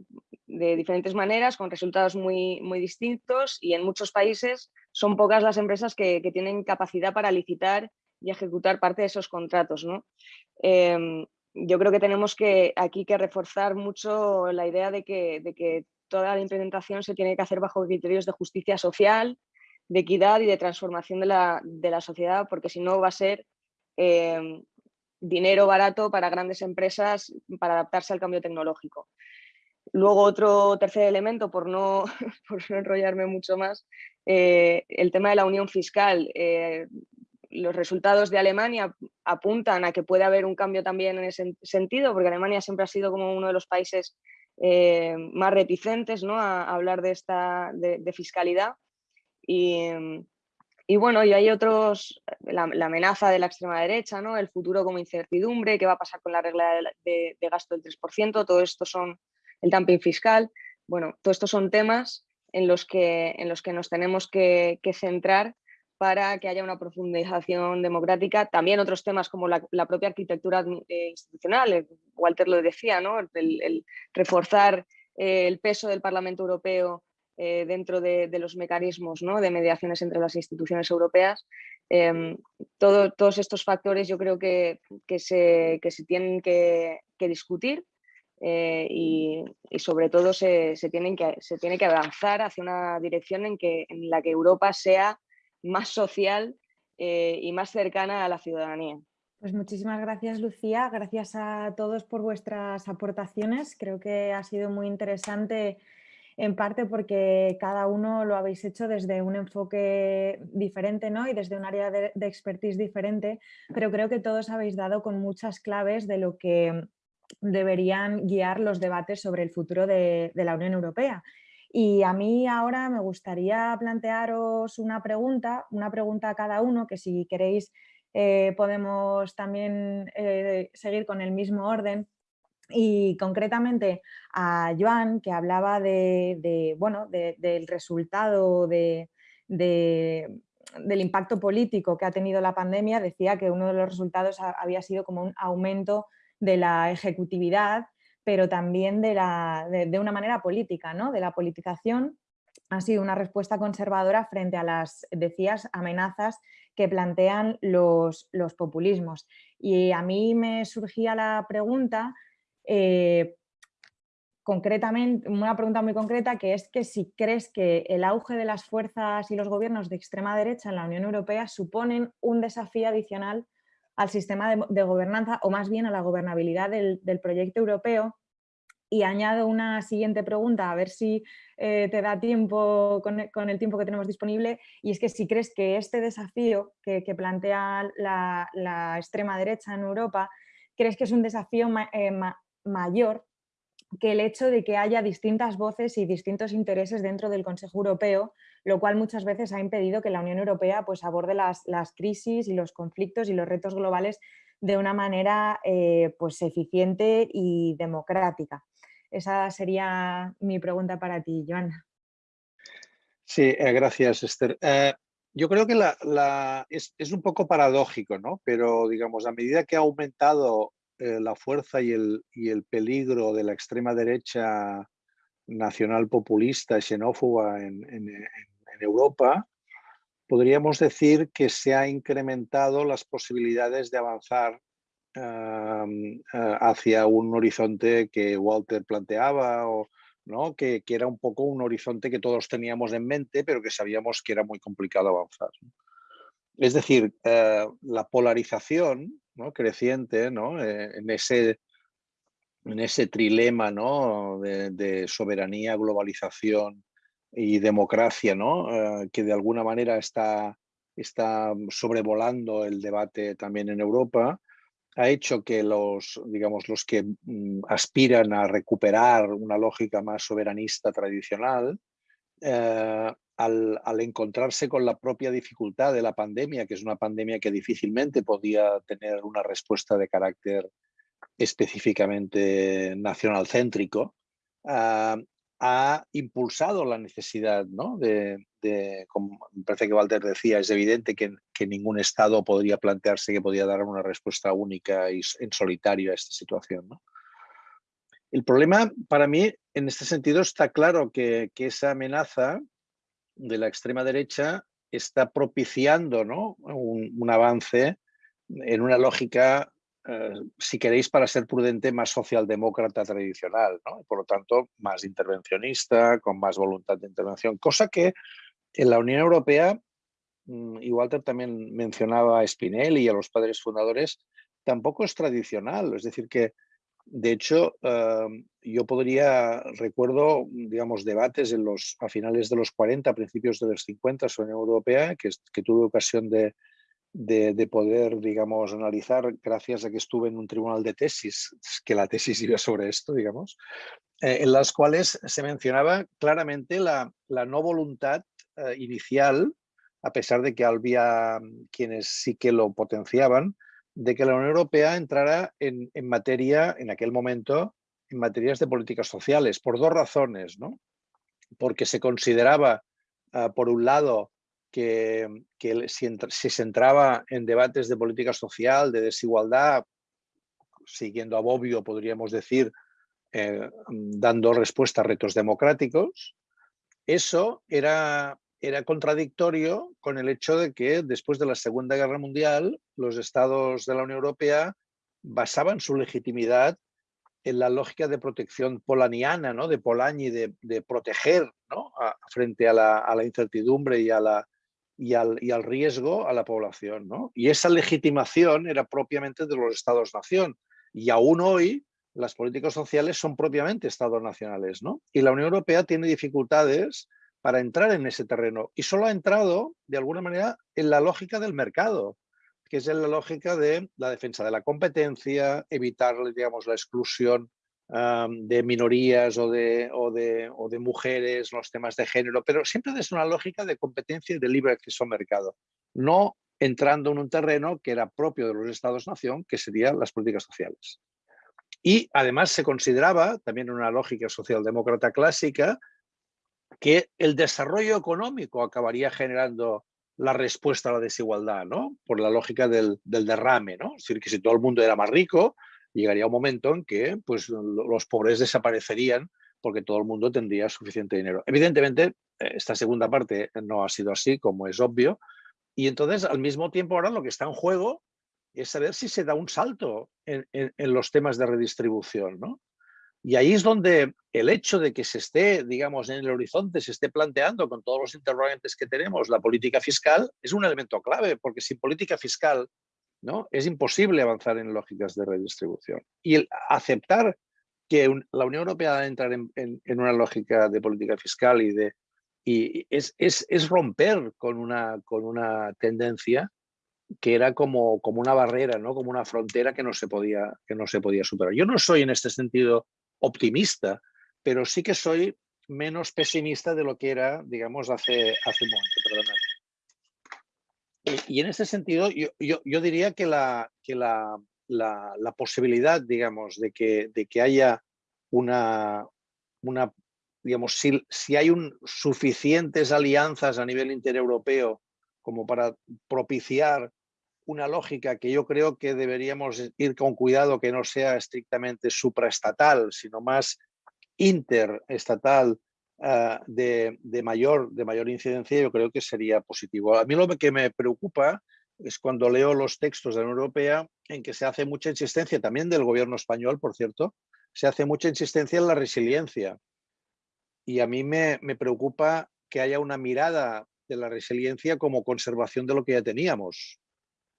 de diferentes maneras, con resultados muy, muy distintos y en muchos países son pocas las empresas que, que tienen capacidad para licitar y ejecutar parte de esos contratos. Em, yo creo que tenemos que aquí que reforzar mucho la idea de que, de que toda la implementación se tiene que hacer bajo criterios de justicia social, de equidad y de transformación de la, de la sociedad, porque si no va a ser em, dinero barato para grandes empresas para adaptarse al cambio tecnológico. Luego otro tercer elemento, por no, <laughs> por no enrollarme mucho más, eh, el tema de la unión fiscal. Eh, los resultados de Alemania apuntan a que puede haber un cambio también en ese sentido, porque Alemania siempre ha sido como uno de los países eh, más reticentes ¿no? a, hablar de, esta, de, fiscalidad. Y, bueno, y hay otros, la, amenaza de la extrema derecha, ¿no? el futuro como incertidumbre, qué va a pasar con la regla de, gasto del 3%, todo esto son el dumping fiscal. Bueno, todos estos son temas en los que, en los que nos tenemos que centrar para que haya una profundización democrática. También otros temas como la, propia arquitectura eh, institucional, eh, Walter lo decía, ¿no? el, reforzar eh, el peso del Parlamento Europeo dentro de, los mecanismos ¿no? de mediaciones entre las instituciones europeas. Em, todos estos factores yo creo que, que, se, se, tienen que, discutir y, sobre todo se, tienen que, se tiene que avanzar hacia una dirección en, que, en la que Europa sea más social eh, y más cercana a la ciudadanía. Pues muchísimas gracias Lucía, gracias a todos por vuestras aportaciones. Creo que ha sido muy interesante en parte porque cada uno lo habéis hecho desde un enfoque diferente ¿no? y desde un área de, expertise diferente, pero creo que todos habéis dado con muchas claves de lo que deberían guiar los debates sobre el futuro de la Unión Europea y a mí ahora me gustaría plantearos una pregunta, una pregunta a cada uno, que si queréis eh, podemos también eh, seguir con el mismo orden. Y concretamente a Joan, que hablaba de, bueno, del resultado del impacto político que ha tenido la pandemia, decía que uno de los resultados había sido como un aumento de la ejecutividad pero también de, la, de, una manera política, ¿no? de la politización. Ha sido una respuesta conservadora frente a las, decías, amenazas que plantean los, los populismos. Y a mí me surgía la pregunta, eh, concretamente, una pregunta muy concreta, que es que si crees que el auge de las fuerzas y los gobiernos de extrema derecha en la Unión Europea suponen un desafío adicional al sistema de, gobernanza o más bien a la gobernabilidad del, proyecto europeo. Y añado una siguiente pregunta, a ver si eh, te da tiempo con, el tiempo que tenemos disponible, y es que si crees que este desafío que, plantea la, extrema derecha en Europa, crees que es un desafío eh, mayor que el hecho de que haya distintas voces y distintos intereses dentro del Consejo Europeo, lo cual muchas veces ha impedido que la Unión Europea pues, aborde las, crisis y los conflictos y los retos globales de una manera eh, pues, eficiente y democrática. Esa sería mi pregunta para ti, Joana. Sí, eh, gracias, Esther. Eh, yo creo que la, es, es, un poco paradójico, ¿no? Pero, digamos, a medida que ha aumentado la fuerza y el, y el, peligro de la extrema derecha nacional populista, xenófoba en, en, en, Europa, podríamos decir que se ha incrementado las posibilidades de avanzar eh, hacia un horizonte que Walter planteaba ¿no? Que, era un poco un horizonte que todos teníamos en mente, pero que sabíamos que era muy complicado avanzar. Es decir, eh, la polarización creciente ¿no? Eh, en, ese, en ese trilema ¿no? de, soberanía, globalización y democracia, ¿no? Eh, que de alguna manera está, está sobrevolando el debate también en Europa, ha hecho que los, digamos, los que mm, aspiran a recuperar una lógica más soberanista tradicional, eh, al, encontrarse con la propia dificultad de la pandemia, que es una pandemia que difícilmente podía tener una respuesta de carácter específicamente nacional céntrico, ah, ha impulsado la necesidad ¿no? de, como me parece que Walter decía, es evidente que, ningún Estado podría plantearse que podía dar una respuesta única y en solitario a esta situación. El problema para mí, en este sentido, está claro que, que esa amenaza de la extrema derecha está propiciando ¿no? un, avance en una lógica, eh, si queréis, para ser prudente, más socialdemócrata tradicional, ¿no? por lo tanto, más intervencionista, con más voluntad de intervención, cosa que en la Unión Europea, mm, y Walter también mencionaba a Spinelli y a los padres fundadores, tampoco es tradicional, es decir, que de hecho, em, yo podría, recuerdo, digamos, debates en los, a finales de los 40, a principios de los 50 sobre la Unión Europea, que tuve ocasión de, de, poder, digamos, analizar gracias a que estuve en un tribunal de tesis, que la tesis iba sobre esto, digamos, eh, en las cuales se mencionaba claramente la, la no voluntad eh, inicial, a pesar de que había quienes sí que lo potenciaban, de que la Unión Europea entrara en, materia, en aquel momento, en materias de políticas sociales, por dos razones. ¿no? Porque se consideraba, ah, por un lado, que, si, se entraba en debates de política social, de desigualdad, siguiendo a Bobbio, podríamos decir, eh, dando respuesta a retos democráticos, eso era era contradictorio con el hecho de que después de la Segunda Guerra Mundial los estados de la Unión Europea basaban su legitimidad en la lógica de protección polaniana, ¿no? de Polanyi, de, proteger ¿no? frente a la, incertidumbre y, a la, y, al, y al riesgo a la población. ¿no? Y esa legitimación era propiamente de los estados-nación. Y aún hoy las políticas sociales son propiamente estados nacionales. ¿no? Y la Unión Europea tiene dificultades para entrar en ese terreno. Y solo ha entrado, de alguna manera, en la lógica del mercado, que es en la lógica de la defensa de la competencia, evitar, digamos, la exclusión de minorías o de, o, de, o de, mujeres, los temas de género, pero siempre desde una lógica de competencia y de libre acceso al mercado, no entrando en un terreno que era propio de los estados-nación, que serían las políticas sociales. Y además se consideraba, también en una lógica socialdemócrata clásica, que el desarrollo económico acabaría generando la respuesta a la desigualdad, ¿no? Por la lógica del, derrame, ¿no? Es decir, que si todo el mundo era más rico, llegaría un momento en que pues, los pobres desaparecerían porque todo el mundo tendría suficiente dinero. Evidentemente, eh, esta segunda parte no ha sido así, como es obvio, y entonces al mismo tiempo ahora lo que está en juego es saber si se da un salto en, los temas de redistribución, ¿no? Y ahí es donde el hecho de que se esté, digamos, en el horizonte, se esté planteando con todos los interrogantes que tenemos la política fiscal, es un elemento clave, porque sin política fiscal ¿no? es imposible avanzar en lógicas de redistribución. Y el aceptar que la Unión Europea va a entrar en, una lógica de política fiscal y de y es, romper con una, tendencia que era como, una barrera, ¿no? como una frontera que no, se podía, que no se podía superar. Yo no soy en este sentido optimista, pero sí que soy menos pesimista de lo que era, digamos, hace, hace un momento. Y, en este sentido, yo, yo, diría que, la, que la, la, posibilidad, digamos, de que, de que haya una, una digamos, si, si hay un, suficientes alianzas a nivel intereuropeo como para propiciar una lógica que yo creo que deberíamos ir con cuidado que no sea estrictamente supraestatal, sino más interestatal uh, de, de, mayor, de mayor incidencia, yo creo que sería positivo. A mí lo que me preocupa es cuando leo los textos de la Unión Europea en que se hace mucha insistencia, también del gobierno español, por cierto, se hace mucha insistencia en la resiliencia. Y a mí me, me preocupa que haya una mirada de la resiliencia como conservación de lo que ya teníamos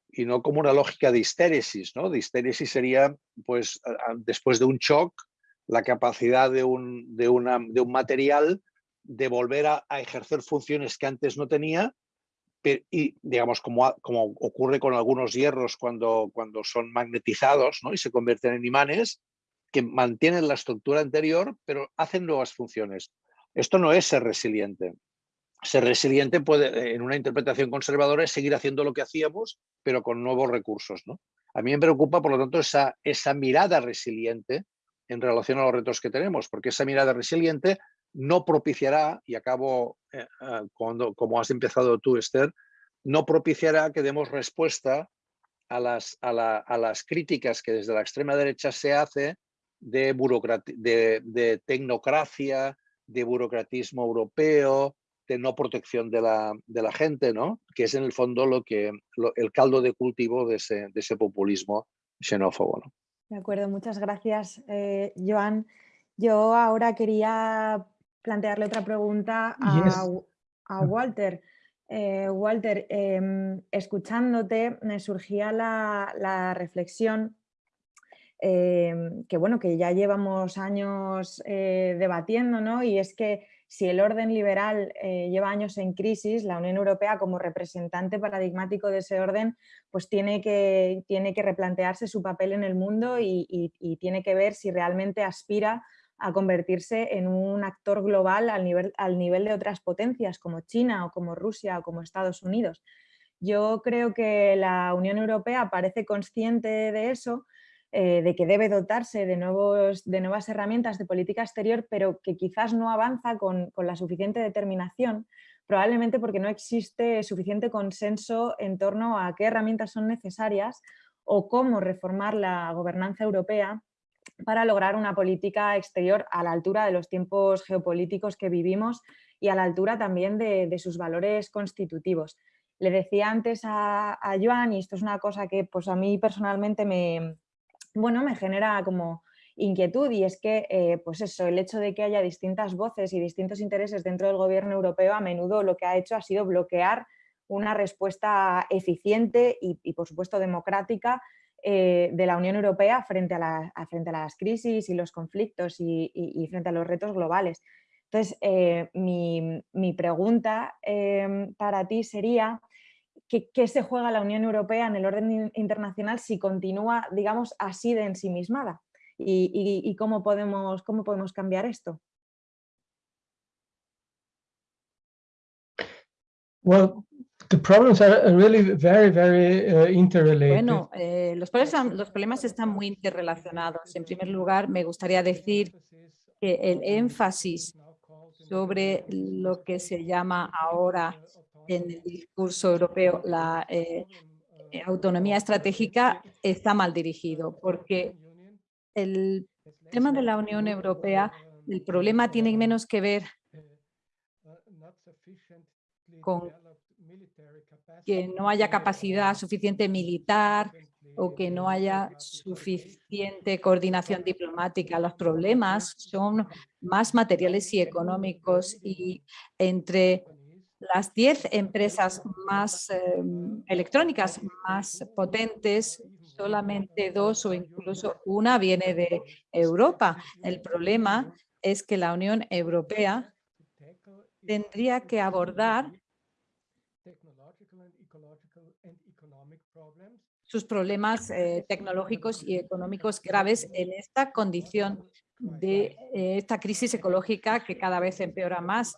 y no como una lógica de histéresis, ¿no? De histéresis sería, pues, después de un shock, la capacidad de un, de una, de un material de volver a, a, ejercer funciones que antes no tenía y digamos como, como ocurre con algunos hierros cuando, cuando son magnetizados ¿no? y se convierten en imanes que mantienen la estructura anterior pero hacen nuevas funciones. Esto no es ser resiliente. Ser resiliente puede, en una interpretación conservadora, es seguir haciendo lo que hacíamos, pero con nuevos recursos. ¿no? A mí me preocupa, por lo tanto, esa, esa mirada resiliente en relación a los retos que tenemos, porque esa mirada resiliente no propiciará, y acabo eh, ah, cuando, como has empezado tú, Esther, no propiciará que demos respuesta a las, a, las críticas que desde la extrema derecha se hace de, de, de tecnocracia, de burocratismo europeo, de no protección de la, gente, ¿no? que es en el fondo lo que, el caldo de cultivo de ese, populismo xenófobo. De acuerdo, muchas gracias, eh, Joan. Yo ahora quería plantearle otra pregunta a, Walter. Eh, Walter, em, escuchándote me surgía la, reflexión em, que bueno, que ya llevamos años eh, debatiendo, ¿no? Y es que si el orden liberal eh, lleva años en crisis, la Unión Europea como representante paradigmático de ese orden, pues tiene que, tiene que replantearse su papel en el mundo y, tiene que ver si realmente aspira a convertirse en un actor global al nivel, al nivel de otras potencias como China o como Rusia o como Estados Unidos. Yo creo que la Unión Europea parece consciente de eso, eh, de que debe dotarse de, nuevos, de nuevas herramientas de política exterior, pero que quizás no avanza con, la suficiente determinación, probablemente porque no existe suficiente consenso en torno a qué herramientas son necesarias o cómo reformar la gobernanza europea para lograr una política exterior a la altura de los tiempos geopolíticos que vivimos y a la altura también de, sus valores constitutivos. Le decía antes a, a, Joan, y esto es una cosa que pues, a mí personalmente me, bueno, me genera como inquietud y es que, eh, pues eso, el hecho de que haya distintas voces y distintos intereses dentro del gobierno europeo a menudo lo que ha hecho ha sido bloquear una respuesta eficiente y, por supuesto democrática eh, de la Unión Europea frente a, las crisis y los conflictos y, frente a los retos globales. Entonces, eh, mi, pregunta para ti sería ¿qué, se juega la Unión Europea en el orden internacional si continúa, digamos, así de ensimismada? ¿Y, y, cómo, podemos, cómo podemos cambiar esto? Well, the problems are really very, very uh, interrelated. Bueno, eh, los, problemas, los problemas están muy interrelacionados. En primer lugar, me gustaría decir que el énfasis sobre lo que se llama ahora en el discurso europeo la eh, eh, autonomía estratégica está mal dirigido, porque el tema de la Unión Europea, el problema tiene menos que ver con que no haya capacidad suficiente militar o que no haya suficiente coordinación diplomática. Los problemas son más materiales y económicos y entre las 10 empresas más em, electrónicas más potentes solamente dos o incluso una viene de Europa. El problema es que la Unión Europea tendría que abordar sus problemas eh, tecnológicos y económicos graves en esta condición de eh, esta crisis ecológica que cada vez empeora más.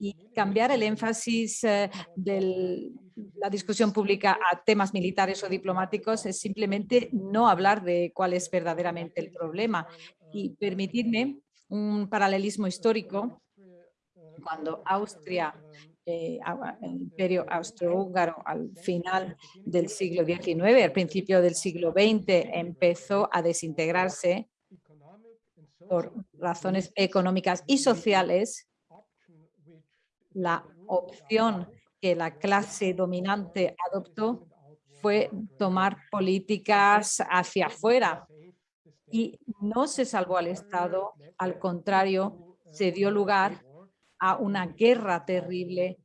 Y cambiar el énfasis eh, de la discusión pública a temas militares o diplomáticos es simplemente no hablar de cuál es verdaderamente el problema y permitirme un paralelismo histórico. Cuando Austria eh, el imperio austrohúngaro al final del siglo XIX, al principio del siglo XX, empezó a desintegrarse por razones económicas y sociales, la opción que la clase dominante adoptó fue tomar políticas hacia afuera y no se salvó al Estado, al contrario, se dio lugar a una guerra terrible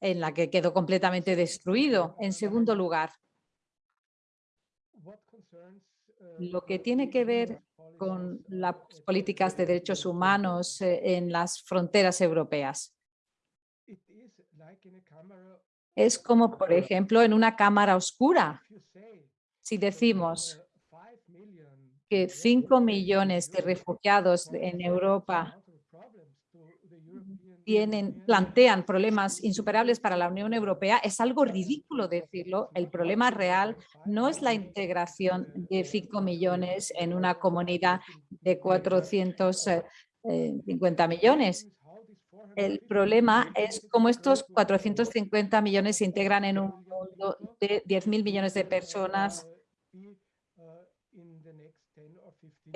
en la que quedó completamente destruido. En segundo lugar, lo que tiene que ver con las políticas de derechos humanos eh, en las fronteras europeas. Es como, por ejemplo, en una cámara oscura. Si decimos que 5 millones de refugiados en Europa plantean problemas insuperables para la Unión Europea, es algo ridículo decirlo. El problema real no es la integración de 5 millones en una comunidad de 450 eh, millones. El problema es cómo estos 450 millones se integran en un mundo de 10.000 millones de personas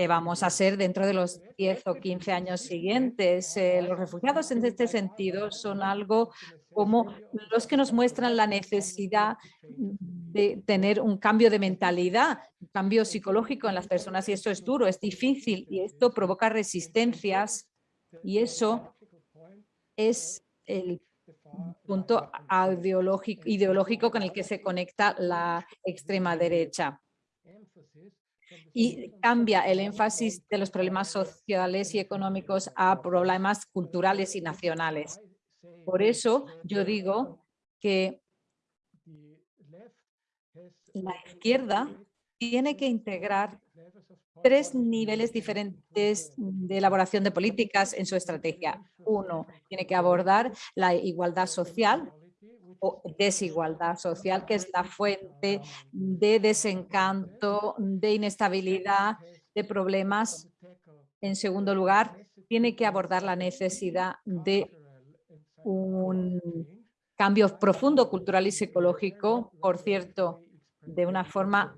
vamos a ser dentro de los 10 o 15 años siguientes. Eh, los refugiados en este sentido son algo como los que nos muestran la necesidad de tener un cambio de mentalidad, un cambio psicológico en las personas y esto es duro, es difícil y esto provoca resistencias y eso es el punto ideológico con el que se conecta la extrema derecha y cambia el énfasis de los problemas sociales y económicos a problemas culturales y nacionales. Por eso yo digo que la izquierda tiene que integrar tres niveles diferentes de elaboración de políticas en su estrategia. Uno, tiene que abordar la igualdad social, desigualdad social, que es la fuente de desencanto, de inestabilidad, de problemas. En segundo lugar, tiene que abordar la necesidad de un cambio profundo cultural y psicológico, por cierto, de una forma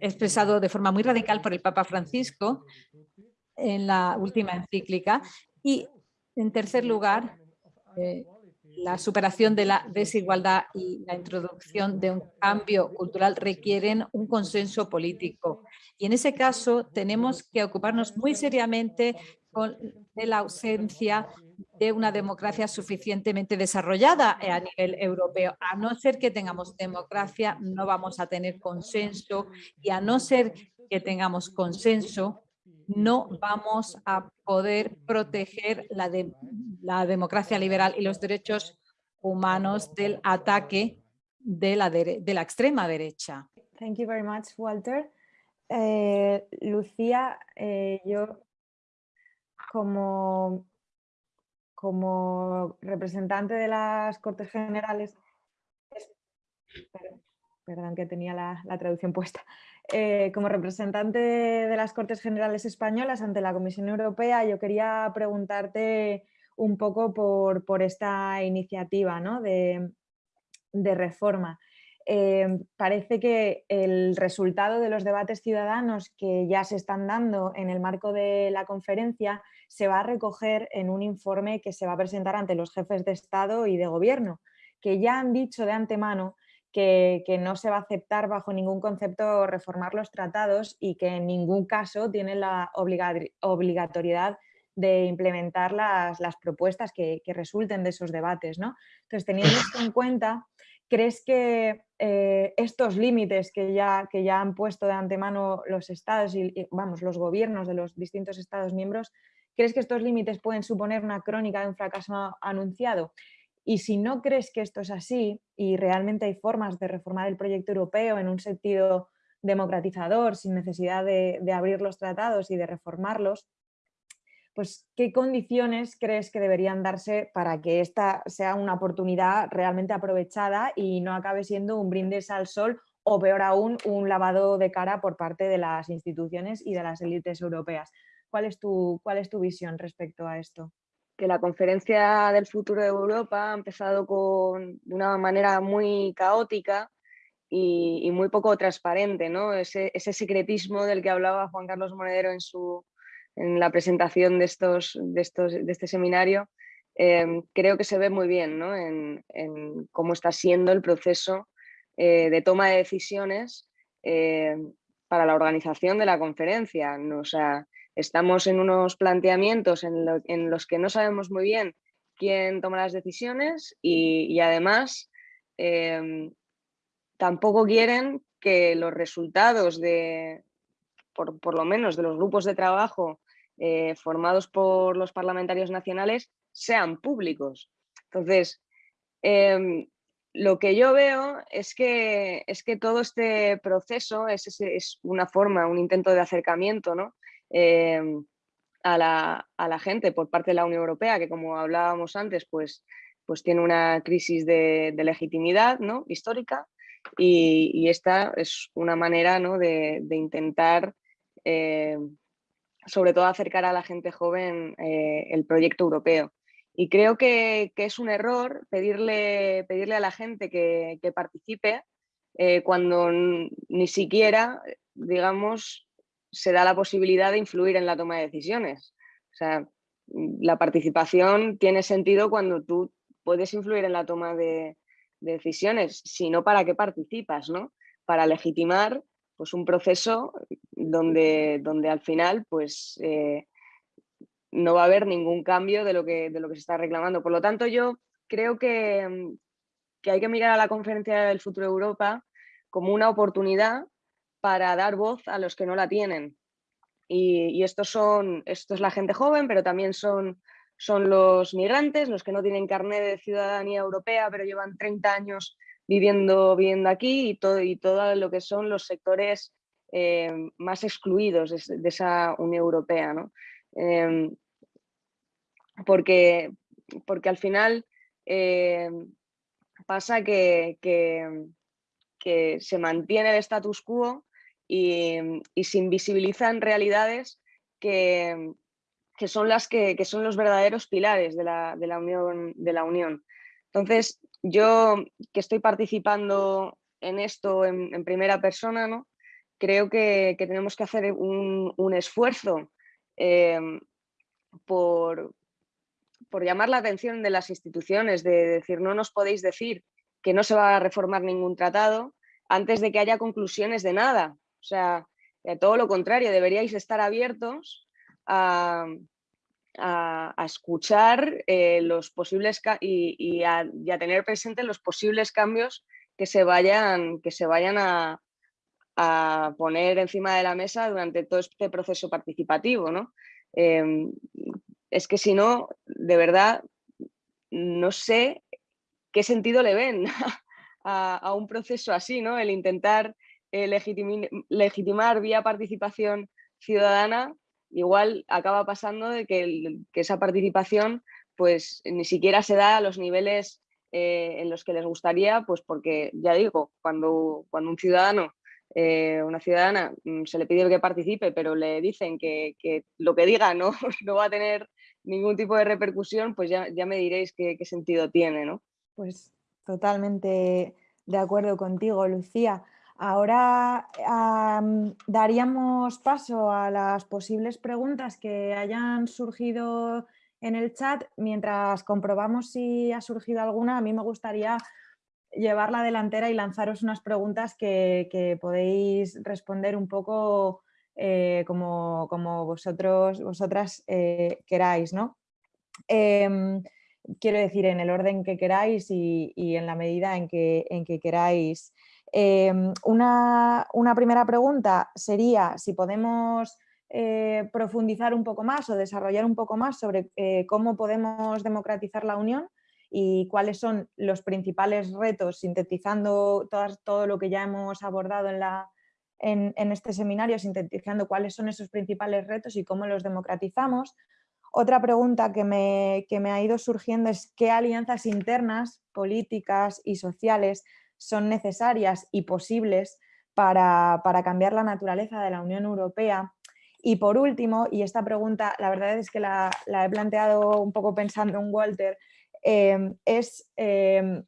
expresado de forma muy radical por el Papa Francisco en la última encíclica. Y en tercer lugar, eh, la superación de la desigualdad y la introducción de un cambio cultural requieren un consenso político. Y en ese caso tenemos que ocuparnos muy seriamente con, de la ausencia de una democracia suficientemente desarrollada a nivel europeo. A no ser que tengamos democracia, no vamos a tener consenso y a no ser que tengamos consenso, no vamos a poder proteger la, democracia liberal y los derechos humanos del ataque de la, extrema derecha. Thank you very much, Walter. Eh, Lucía, eh, yo como, representante de las Cortes Generales, perdón, que tenía la traducción puesta, eh, como representante de las Cortes Generales Españolas ante la Comisión Europea, yo quería preguntarte un poco por, esta iniciativa de, reforma. Eh, parece que el resultado de los debates ciudadanos que ya se están dando en el marco de la conferencia se va a recoger en un informe que se va a presentar ante los jefes de Estado y de Gobierno, que ya han dicho de antemano que, no se va a aceptar bajo ningún concepto reformar los tratados y que en ningún caso tienen la obligatoriedad de implementar las, propuestas que, resulten de esos debates. ¿no? Entonces, teniendo <laughs> esto en cuenta, ¿crees que eh, estos límites que ya, que ya han puesto de antemano los estados y, vamos, los gobiernos de los distintos estados miembros, ¿crees que estos límites pueden suponer una crónica de un fracaso anunciado? Y si no crees que esto es así y realmente hay formas de reformar el proyecto europeo en un sentido democratizador, sin necesidad de, abrir los tratados y de reformarlos, pues ¿qué condiciones crees que deberían darse para que esta sea una oportunidad realmente aprovechada y no acabe siendo un brindis al sol o peor aún, un lavado de cara por parte de las instituciones y de las élites europeas? ¿Cuál es tu, cuál es tu visión respecto a esto? Que la conferencia del futuro de Europa ha empezado con, de una manera muy caótica y, muy poco transparente, ¿no? Ese, secretismo del que hablaba Juan Carlos Monedero en su, en la presentación de, estos, de, estos, de este seminario, em, creo que se ve muy bien en, cómo está siendo el proceso eh, de toma de decisiones em, para la organización de la conferencia. O sea, estamos en unos planteamientos en, los que no sabemos muy bien quién toma las decisiones y, además em, tampoco quieren que los resultados de, por, lo menos de los grupos de trabajo eh, formados por los parlamentarios nacionales sean públicos. Entonces, em, lo que yo veo es que, es que todo este proceso es, es una forma, un intento de acercamiento em, a, la, gente por parte de la Unión Europea, que como hablábamos antes, pues, pues tiene una crisis de, legitimidad ¿no? histórica y, esta es una manera de, intentar em, sobre todo acercar a la gente joven eh, el proyecto europeo. Y creo que, es un error pedirle, pedirle a la gente que, participe eh, cuando ni siquiera, digamos, se da la posibilidad de influir en la toma de decisiones. O sea, la participación tiene sentido cuando tú puedes influir en la toma de, de decisiones, sino para qué participas, ¿no? Para legitimar pues un proceso donde, donde al final pues, eh, no va a haber ningún cambio de lo, que, de lo que se está reclamando. Por lo tanto, yo creo que, que hay que mirar a la Conferencia del Futuro de Europa como una oportunidad para dar voz a los que no la tienen. Y, y estos son, esto es la gente joven, pero también son, son los migrantes, los que no tienen carnet de ciudadanía europea, pero llevan 30 años viviendo, viviendo aquí y todo, y todo lo que son los sectores eh, más excluidos de, esa Unión Europea. Em, porque, porque al final eh, pasa que, que, se mantiene el status quo y, se invisibilizan realidades que, que son las que, son los verdaderos pilares de la, de la, unión, de la Unión. Entonces, yo que estoy participando en esto en, primera persona, ¿no? creo que, tenemos que hacer un, esfuerzo em, por, por llamar la atención de las instituciones, de decir, no nos podéis decir que no se va a reformar ningún tratado antes de que haya conclusiones de nada. O sea, eh, todo lo contrario, deberíais estar abiertos a, a, escuchar eh, los posibles y, a, tener presente los posibles cambios que se vayan, que se vayan a, poner encima de la mesa durante todo este proceso participativo. ¿no? Em, es que si no, de verdad, no sé qué sentido le ven <laughs> a, un proceso así, ¿no? el intentar eh, legitimar vía participación ciudadana igual acaba pasando de que, esa participación pues ni siquiera se da a los niveles eh, en los que les gustaría, pues porque ya digo, cuando, cuando un ciudadano, eh, una ciudadana mm, se le pide que participe, pero le dicen que, lo que diga no, <laughs> no va a tener ningún tipo de repercusión, pues ya, ya me diréis qué, sentido tiene, ¿no? Pues totalmente de acuerdo contigo, Lucía. Ahora daríamos paso a las posibles preguntas que hayan surgido en el chat. Mientras comprobamos si ha surgido alguna, a mí me gustaría llevar la delantera y lanzaros unas preguntas que, podéis responder un poco eh, como, vosotros, vosotras eh, queráis. ¿no? Em, quiero decir, en el orden que queráis y, en la medida en que, en que queráis. Em, una, primera pregunta sería si podemos eh, profundizar un poco más o desarrollar un poco más sobre eh, cómo podemos democratizar la Unión y cuáles son los principales retos, sintetizando todo lo que ya hemos abordado en, la, en este seminario, sintetizando cuáles son esos principales retos y cómo los democratizamos. Otra pregunta que me, que me ha ido surgiendo es qué alianzas internas, políticas y sociales son necesarias y posibles para, cambiar la naturaleza de la Unión Europea. Y por último, y esta pregunta la verdad es que la, he planteado un poco pensando en Walter, em, es em,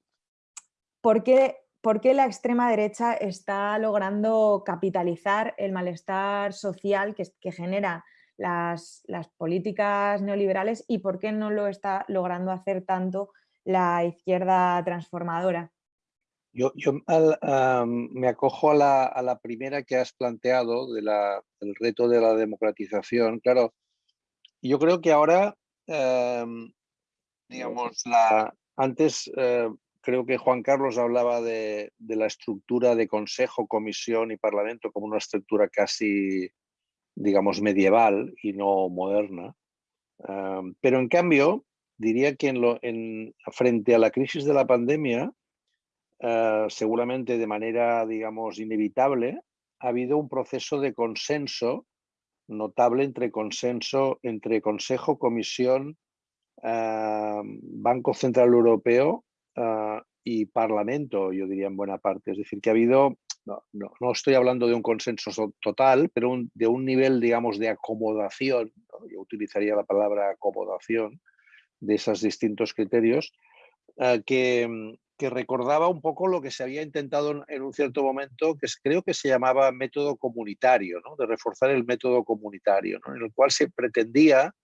¿por, qué, ¿por, qué, la extrema derecha está logrando capitalizar el malestar social que, que genera las, políticas neoliberales y por qué no lo está logrando hacer tanto la izquierda transformadora. Yo, me acojo a la, primera que has planteado de del reto de la democratización. Claro, yo creo que ahora, em, digamos, la, antes eh, creo que Juan Carlos hablaba de, la estructura de consejo, comisión y parlamento como una estructura casi digamos, medieval y no moderna. pero en cambio, diría que en lo, en, frente a la crisis de la pandemia, ah, seguramente de manera, digamos, inevitable, ha habido un proceso de consenso notable entre consenso entre Consejo, Comisión, Banco Central Europeo ah, y Parlamento, yo diría en buena parte. Es decir, que ha habido no, no, estoy hablando de un consenso total, pero de un nivel, digamos, de acomodación, yo utilizaría la palabra acomodación de esos distintos criterios, eh, que, que, recordaba un poco lo que se había intentado en, un cierto momento, que creo que se llamaba método comunitario, ¿no? de reforzar el método comunitario, en el cual se pretendía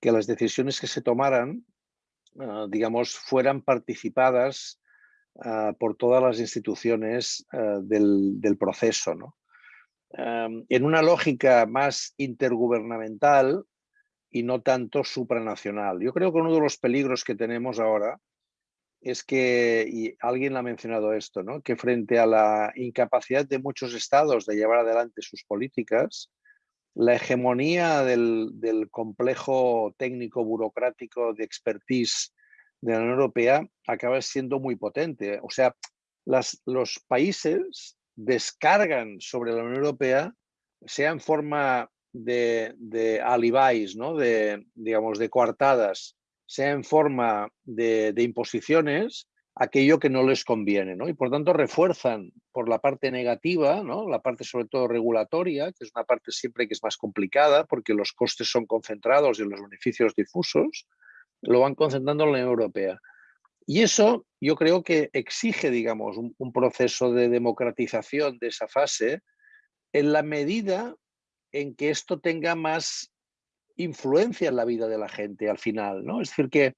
que las decisiones que se tomaran, eh, digamos, fueran participadas Ah, por todas las instituciones ah, del, proceso. ¿no? en una lógica más intergubernamental y no tanto supranacional. Yo creo que uno de los peligros que tenemos ahora es que, y alguien ha mencionado esto, ¿no? que frente a la incapacidad de muchos estados de llevar adelante sus políticas, la hegemonía del, del complejo técnico burocrático de expertise de la Unión Europea acaba siendo muy potente. O sea, las, los países descargan sobre la Unión Europea, sea en forma de, de alibais, ¿no? de, digamos, de coartadas, sea en forma de, imposiciones, aquello que no les conviene. Y por tanto refuerzan por la parte negativa, ¿no? la parte sobre todo regulatoria, que es una parte siempre que es más complicada porque los costes son concentrados y los beneficios difusos, lo van concentrando en la Unión Europea. Y eso yo creo que exige, digamos, un, proceso de democratización de esa fase en la medida en que esto tenga más influencia en la vida de la gente al final, ¿no? Es decir, que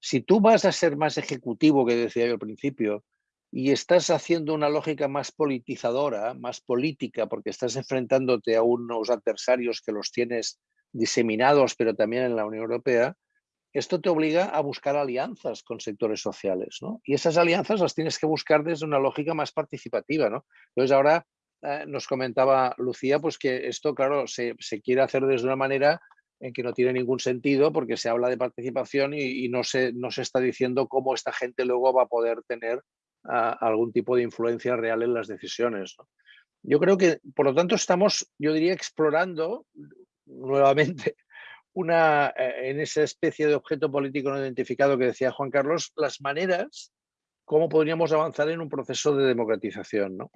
si tú vas a ser más ejecutivo, que decía yo al principio, y estás haciendo una lógica más politizadora, más política, porque estás enfrentándote a unos adversarios que los tienes diseminados, pero también en la Unión Europea, esto te obliga a buscar alianzas con sectores sociales, ¿no? Y esas alianzas las tienes que buscar desde una lógica más participativa, ¿no? Entonces ahora eh, nos comentaba Lucía, pues que esto, claro, se, quiere hacer desde una manera en que no tiene ningún sentido porque se habla de participación y, no, se, no se está diciendo cómo esta gente luego va a poder tener ah, algún tipo de influencia real en las decisiones. Yo creo que, por lo tanto, estamos, yo diría, explorando nuevamente <laughs> una, eh, en esa especie de objeto político no identificado que decía Juan Carlos, las maneras cómo podríamos avanzar en un proceso de democratización, ¿no?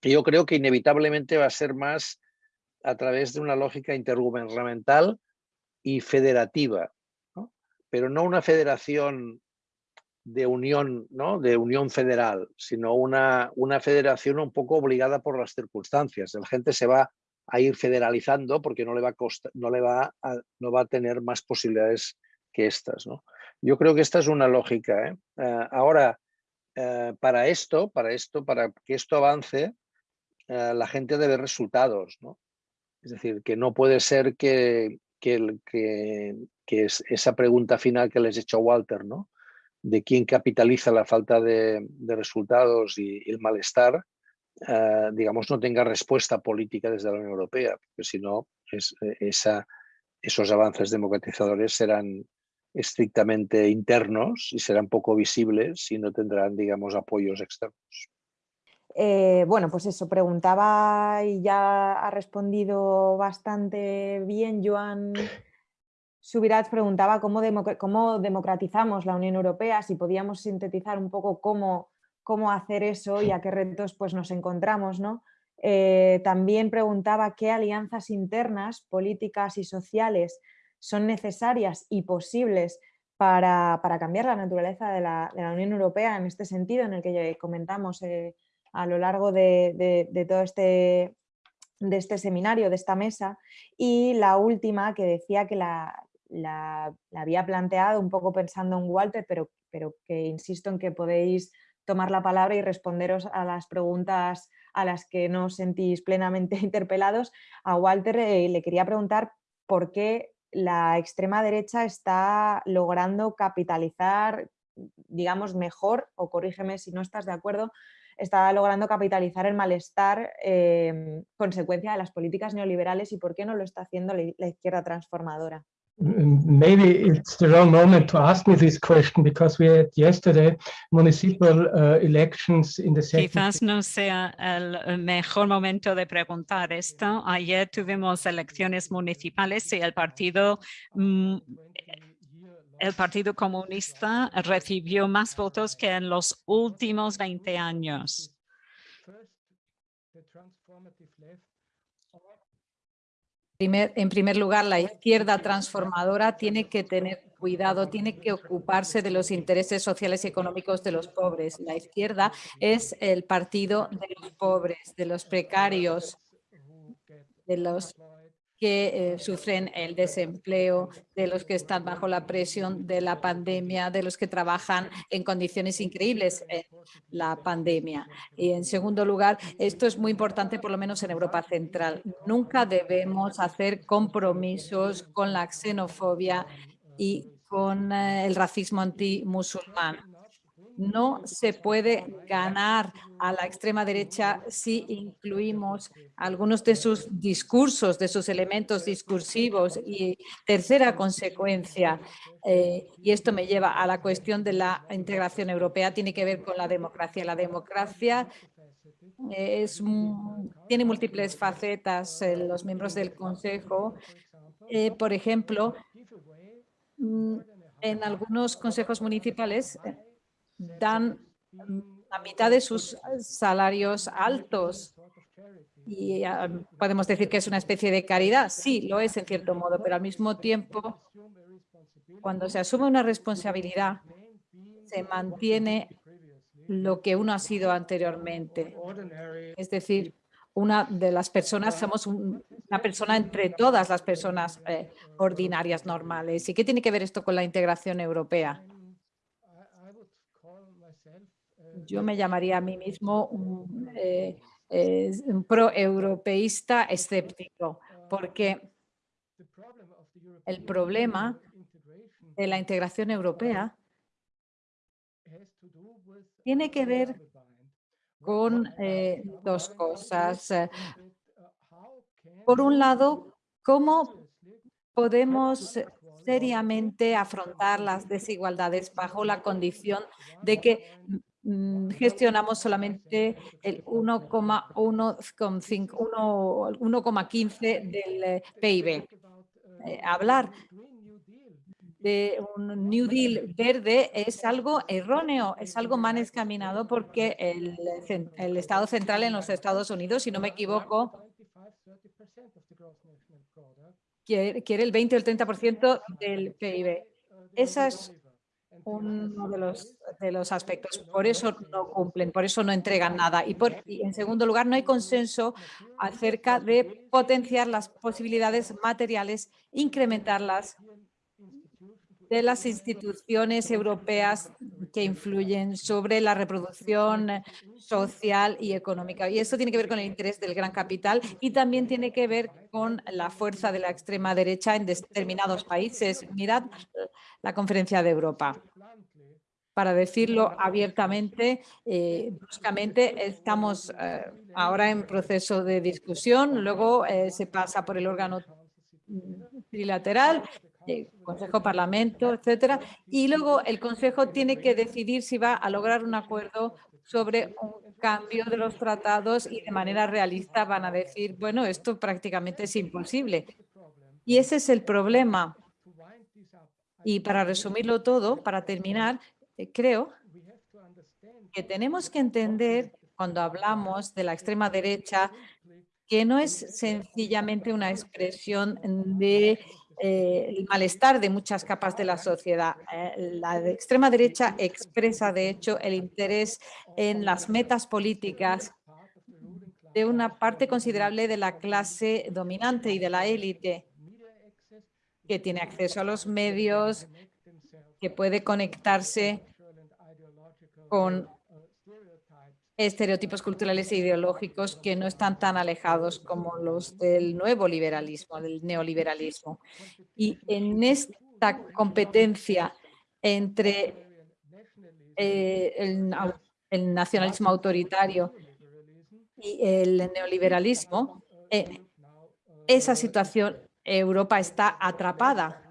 que yo creo que inevitablemente va a ser más a través de una lógica intergubernamental y federativa, pero no una federación de unión, ¿no? de unión federal, sino una, una federación un poco obligada por las circunstancias. La gente se va a ir federalizando porque no le va a, no le va a, no va a tener más posibilidades que estas. ¿no? Yo creo que esta es una lógica. ¿eh? Eh, ahora, eh, para esto, para esto, para que esto avance, la gente debe resultados. ¿no? Es decir, que no puede ser que, que, que, que es esa pregunta final que les he hecho a Walter, ¿no? de quién capitaliza la falta de, resultados y, el malestar, eh, digamos, no tenga respuesta política desde la Unión Europea, porque si no, es, esa, esos avances democratizadores serán estrictamente internos y serán poco visibles y no tendrán, digamos, apoyos externos. Eh, bueno, pues eso, preguntaba y ya ha respondido bastante bien Joan <laughs> Subirats preguntaba cómo, cómo, democratizamos la Unión Europea, si podíamos sintetizar un poco cómo, cómo hacer eso y a qué retos pues, nos encontramos. ¿no? Eh, también preguntaba qué alianzas internas, políticas y sociales son necesarias y posibles para, cambiar la naturaleza de la, Unión Europea en este sentido en el que comentamos eh, a lo largo de, todo este, este seminario, de esta mesa. Y la última que decía que la, había planteado un poco pensando en Walter, pero, que insisto en que podéis tomar la palabra y responderos a las preguntas a las que no sentís plenamente <laughs> interpelados. A Walter eh, le quería preguntar por qué la extrema derecha está logrando capitalizar, digamos, mejor, o corrígeme si no estás de acuerdo, está logrando capitalizar el malestar eh, consecuencia de las políticas neoliberales y por qué no lo está haciendo la izquierda transformadora maybe it's the wrong moment to ask me this question because we had yesterday municipal uh, elections in the Quizás no sea el mejor momento de preguntar esto. Ayer tuvimos elecciones municipales y el partido mm, el Partido Comunista recibió más votos que en los últimos 20 años en primer lugar, la izquierda transformadora tiene que tener cuidado, tiene que ocuparse de los intereses sociales y económicos de los pobres. La izquierda es el partido de los pobres, de los precarios, de los que eh, sufren el desempleo, de los que están bajo la presión de la pandemia, de los que trabajan en condiciones increíbles en la pandemia. Y en segundo lugar, esto es muy importante por lo menos en Europa Central. Nunca debemos hacer compromisos con la xenofobia y con eh, el racismo antimusulmán no se puede ganar a la extrema derecha si incluimos algunos de sus discursos, de sus elementos discursivos. Y tercera consecuencia, eh, y esto me lleva a la cuestión de la integración europea, tiene que ver con la democracia. La democracia es, tiene múltiples facetas. los miembros del Consejo, eh, por ejemplo, mm, en algunos consejos municipales dan la mitad de sus salarios altos. Y podemos decir que es una especie de caridad. Sí, lo es en cierto modo, pero al mismo tiempo, cuando se asume una responsabilidad, se mantiene lo que uno ha sido anteriormente. Es decir, una de las personas, somos una persona entre todas las personas eh, ordinarias, normales. ¿Y qué tiene que ver esto con la integración europea? Yo me llamaría a mí mismo un, eh, pro-europeísta escéptico, porque el problema de la integración europea tiene que ver con eh, dos cosas. Por un lado, cómo podemos seriamente afrontar las desigualdades bajo la condición de que gestionamos solamente el 1,15 del eh, PIB. Eh, hablar de un New Deal verde es algo erróneo, es algo mal escaminado porque el, el Estado central en los Estados Unidos, si no me equivoco, quiere, quiere el 20 o el 30% del PIB. Esas uno de los, de los aspectos. Por eso no cumplen, por eso no entregan nada. Y, por, en segundo lugar, no hay consenso acerca de potenciar las posibilidades materiales, incrementarlas de las instituciones europeas que influyen sobre la reproducción social y económica. Y eso tiene que ver con el interés del gran capital y también tiene que ver con la fuerza de la extrema derecha en determinados países. Mirad la conferencia de Europa. Para decirlo abiertamente, eh, bruscamente, estamos eh, ahora en proceso de discusión, luego eh, se pasa por el órgano trilateral Consejo, Parlamento, etcétera. Y luego el Consejo tiene que decidir si va a lograr un acuerdo sobre un cambio de los tratados y de manera realista van a decir, bueno, esto prácticamente es imposible. Y ese es el problema. Y para resumirlo todo, para terminar, eh, creo que tenemos que entender cuando hablamos de la extrema derecha que no es sencillamente una expresión de eh, el malestar de muchas capas de la sociedad. Eh, la extrema derecha expresa, de hecho, el interés en las metas políticas de una parte considerable de la clase dominante y de la élite que tiene acceso a los medios, que puede conectarse con estereotipos culturales e ideológicos que no están tan alejados como los del nuevo liberalismo, del neoliberalismo. Y en esta competencia entre eh, el, nacionalismo autoritario y el neoliberalismo, eh, esa situación Europa está atrapada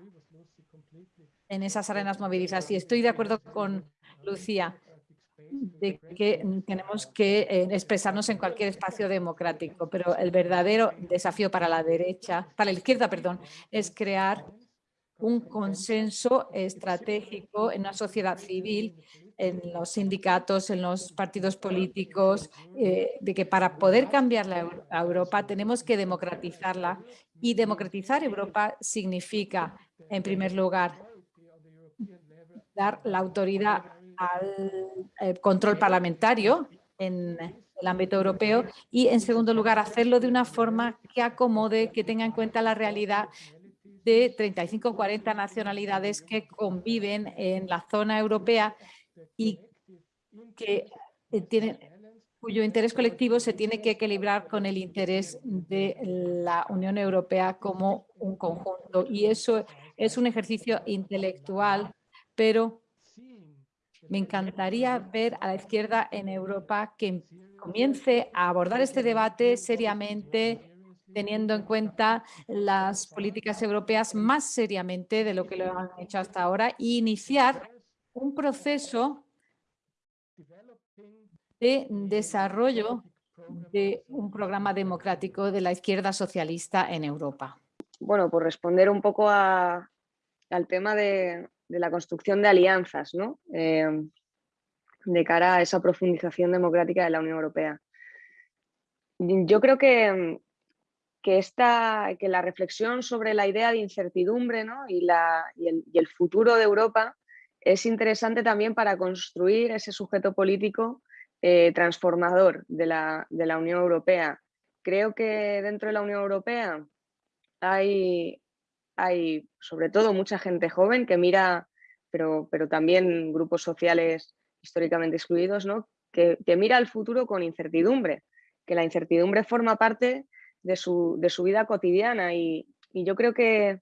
en esas arenas movilizas. Y estoy de acuerdo con Lucía de que tenemos que eh, expresarnos en cualquier espacio democrático, pero el verdadero desafío para la derecha, para la izquierda, perdón, es crear un consenso estratégico en una sociedad civil, en los sindicatos, en los partidos políticos, eh, de que para poder cambiar la Europa tenemos que democratizarla y democratizar Europa significa, en primer lugar, dar la autoridad al eh, control parlamentario en el ámbito europeo y, en segundo lugar, hacerlo de una forma que acomode, que tenga en cuenta la realidad de 35 o 40 nacionalidades que conviven en la zona europea y que eh, tienen cuyo interés colectivo se tiene que equilibrar con el interés de la Unión Europea como un conjunto. Y eso es un ejercicio intelectual, pero me encantaría ver a la izquierda en Europa que comience a abordar este debate seriamente, teniendo en cuenta las políticas europeas más seriamente de lo que lo han hecho hasta ahora e iniciar un proceso de desarrollo de un programa democrático de la izquierda socialista en Europa. Bueno, por responder un poco al tema de, de la construcción de alianzas ¿no? Em, de cara a esa profundización democrática de la Unión Europea. Yo creo que, que, esta, que la reflexión sobre la idea de incertidumbre ¿no? y, la, y, el, y el futuro de Europa es interesante también para construir ese sujeto político eh, transformador de la, de la, Unión Europea. Creo que dentro de la Unión Europea hay, hay sobre todo mucha gente joven que mira, pero, pero también grupos sociales históricamente excluidos, ¿no? que, mira al futuro con incertidumbre, que la incertidumbre forma parte de su, de su vida cotidiana y, y, yo creo que,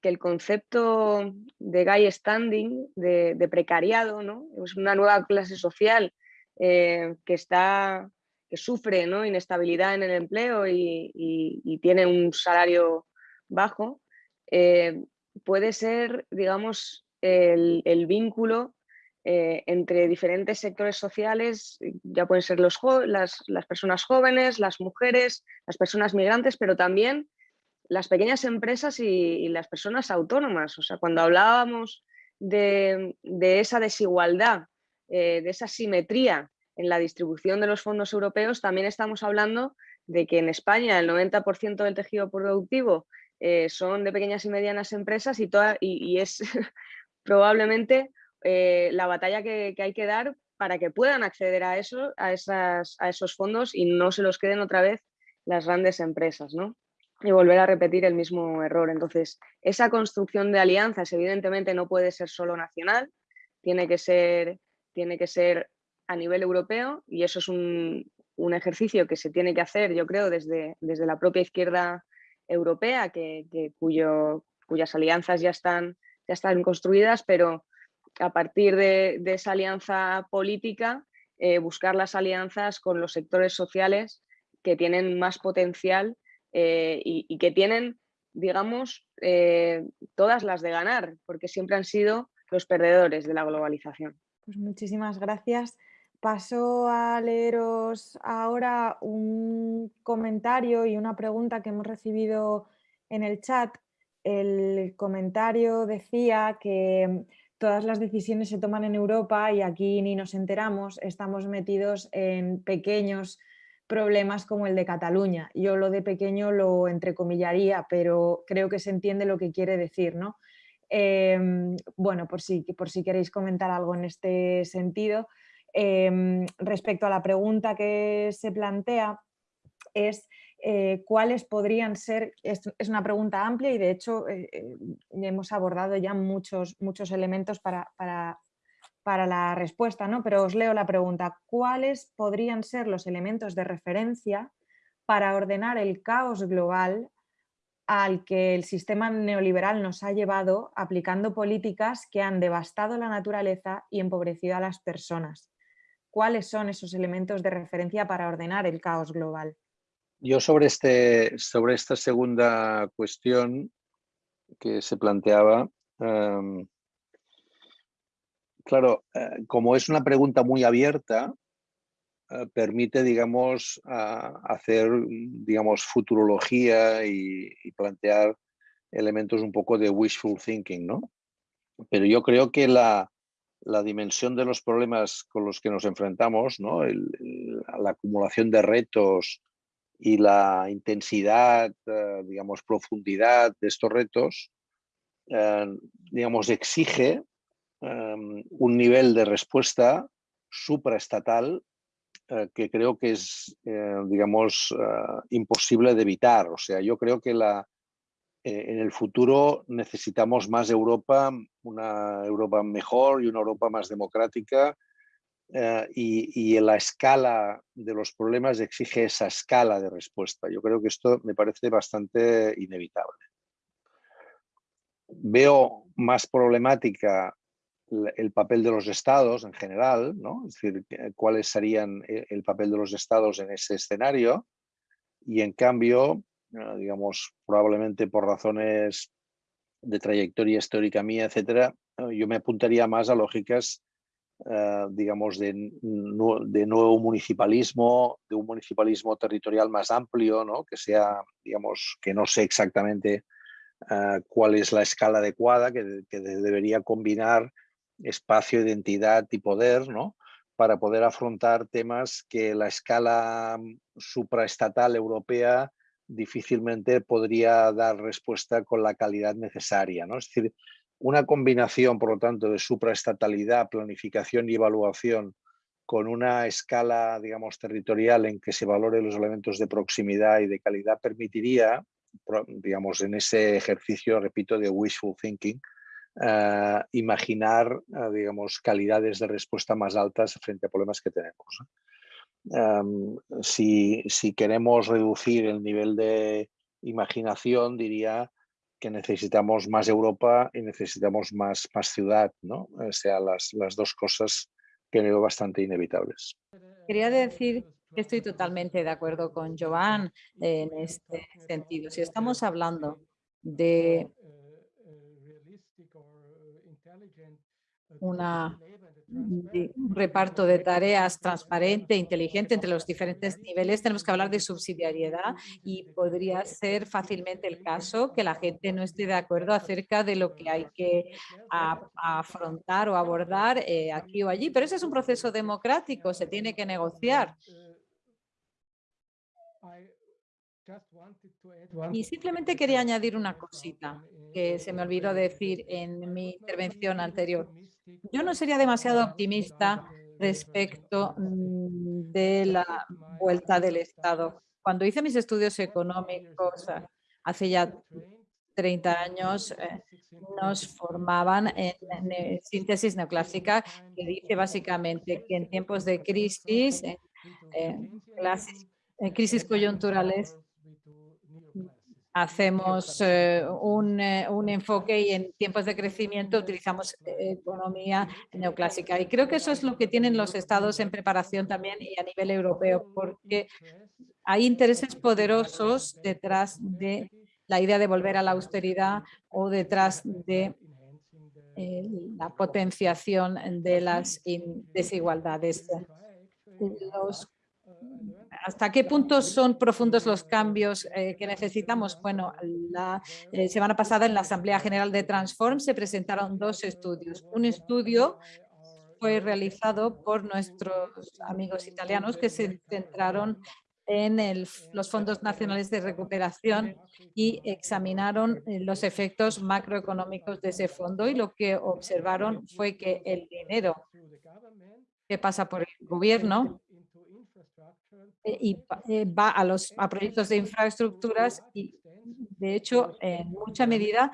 que el concepto de guy standing, de, de, precariado, ¿no? es una nueva clase social eh, que está que sufre ¿no? inestabilidad en el empleo y, y tiene un salario bajo, eh, puede ser, digamos, el, vínculo eh, entre diferentes sectores sociales, ya pueden ser los las, personas jóvenes, las mujeres, las personas migrantes, pero también las pequeñas empresas y, las personas autónomas. O sea, cuando hablábamos de, esa desigualdad, eh, de esa simetría en la distribución de los fondos europeos, también estamos hablando de que en España el 90% del tejido productivo eh, son de pequeñas y medianas empresas y, y, es <laughs> probablemente eh, la batalla que, hay que dar para que puedan acceder a, a, esas, a esos fondos y no se los queden otra vez las grandes empresas. ¿no? y volver a repetir el mismo error. Entonces, esa construcción de alianzas evidentemente no puede ser solo nacional, tiene que ser, tiene que ser a nivel europeo y eso es un, ejercicio que se tiene que hacer, yo creo, desde, desde la propia izquierda europea, que, cuyas alianzas ya están, ya están construidas, pero a partir de, esa alianza política, eh, buscar las alianzas con los sectores sociales que tienen más potencial eh, y, que tienen, digamos, eh, todas las de ganar, porque siempre han sido los perdedores de la globalización. Pues muchísimas gracias. Paso a leeros ahora un comentario y una pregunta que hemos recibido en el chat. El comentario decía que todas las decisiones se toman en Europa y aquí ni nos enteramos, estamos metidos en pequeños problemas como el de Cataluña. Yo lo de pequeño lo entrecomillaría, pero creo que se entiende lo que quiere decir. ¿no? Em, bueno, por si, por si queréis comentar algo en este sentido. Em, respecto a la pregunta que se plantea, es eh, cuáles podrían ser, es, una pregunta amplia y de hecho eh, eh, hemos abordado ya muchos, muchos elementos para, para para la respuesta, ¿no? pero os leo la pregunta. ¿Cuáles podrían ser los elementos de referencia para ordenar el caos global al que el sistema neoliberal nos ha llevado aplicando políticas que han devastado la naturaleza y empobrecido a las personas? ¿Cuáles son esos elementos de referencia para ordenar el caos global? Yo sobre, este, sobre esta segunda cuestión que se planteaba, em, Claro, eh, como es una pregunta muy abierta, eh, permite, digamos, hacer, digamos, futurología y, plantear elementos un poco de wishful thinking, ¿no? Pero yo creo que la, dimensión de los problemas con los que nos enfrentamos, ¿no? la acumulación de retos y la intensidad, eh, digamos, profundidad de estos retos, digamos, exige Em, un nivel de respuesta supraestatal eh, que creo que es, eh, digamos, eh, imposible de evitar. O sea, yo creo que la, en el futuro necesitamos más Europa, una Europa mejor y una Europa más democrática y, y la escala de los problemas exige esa escala de respuesta. Yo creo que esto me parece bastante inevitable. Veo más problemática el papel de los estados en general, ¿no? es decir, cuáles serían e, el papel de los estados en ese escenario y en cambio, digamos, probablemente por razones de trayectoria histórica mía, etcétera, yo me apuntaría más a lógicas, ah, digamos, de, de, nuevo municipalismo, de un municipalismo territorial más amplio, ¿no? que sea, digamos, que no sé exactamente cuál es la escala adecuada, que, que debería combinar espacio, identidad y poder, ¿no? para poder afrontar temas que la escala supraestatal europea difícilmente podría dar respuesta con la calidad necesaria. ¿no? Es decir, una combinación, por lo tanto, de supraestatalidad, planificación y evaluación con una escala, digamos, territorial en que se valoren los elementos de proximidad y de calidad permitiría, digamos, en ese ejercicio, repito, de wishful thinking, eh, imaginar, eh, digamos, calidades de respuesta más altas frente a problemas que tenemos. Em, si, queremos reducir el nivel de imaginación, diría que necesitamos más Europa y necesitamos más, más ciudad, ¿no? O sea, las, las dos cosas que veo bastante inevitables. Quería decir que estoy totalmente de acuerdo con Joan en este sentido. Si estamos hablando de un reparto de tareas transparente, inteligente entre los diferentes niveles, tenemos que hablar de subsidiariedad y podría ser fácilmente el caso que la gente no esté de acuerdo acerca de lo que hay que afrontar o abordar eh, aquí o allí, pero ese es un proceso democrático, se tiene que negociar. Y simplemente quería añadir una cosita que se me olvidó decir en mi intervención anterior. Yo no sería demasiado optimista respecto mm, de la vuelta del Estado. Cuando hice mis estudios económicos hace ya 30 años eh, nos formaban en, síntesis neoclásica que dice básicamente que en tiempos de crisis, en, crisis coyunturales, hacemos eh, un, eh, un, enfoque y en tiempos de crecimiento utilizamos economía neoclásica. Y creo que eso es lo que tienen los estados en preparación también y a nivel europeo, porque hay intereses poderosos detrás de la idea de volver a la austeridad o detrás de eh, la potenciación de las desigualdades. ¿Hasta qué punto son profundos los cambios eh, que necesitamos? Bueno, la eh, semana pasada en la Asamblea General de Transform se presentaron dos estudios. Un estudio fue realizado por nuestros amigos italianos que se centraron en los fondos nacionales de recuperación y examinaron eh, los efectos macroeconómicos de ese fondo y lo que observaron fue que el dinero que pasa por el gobierno y eh, va a los a proyectos de infraestructuras y de hecho en mucha medida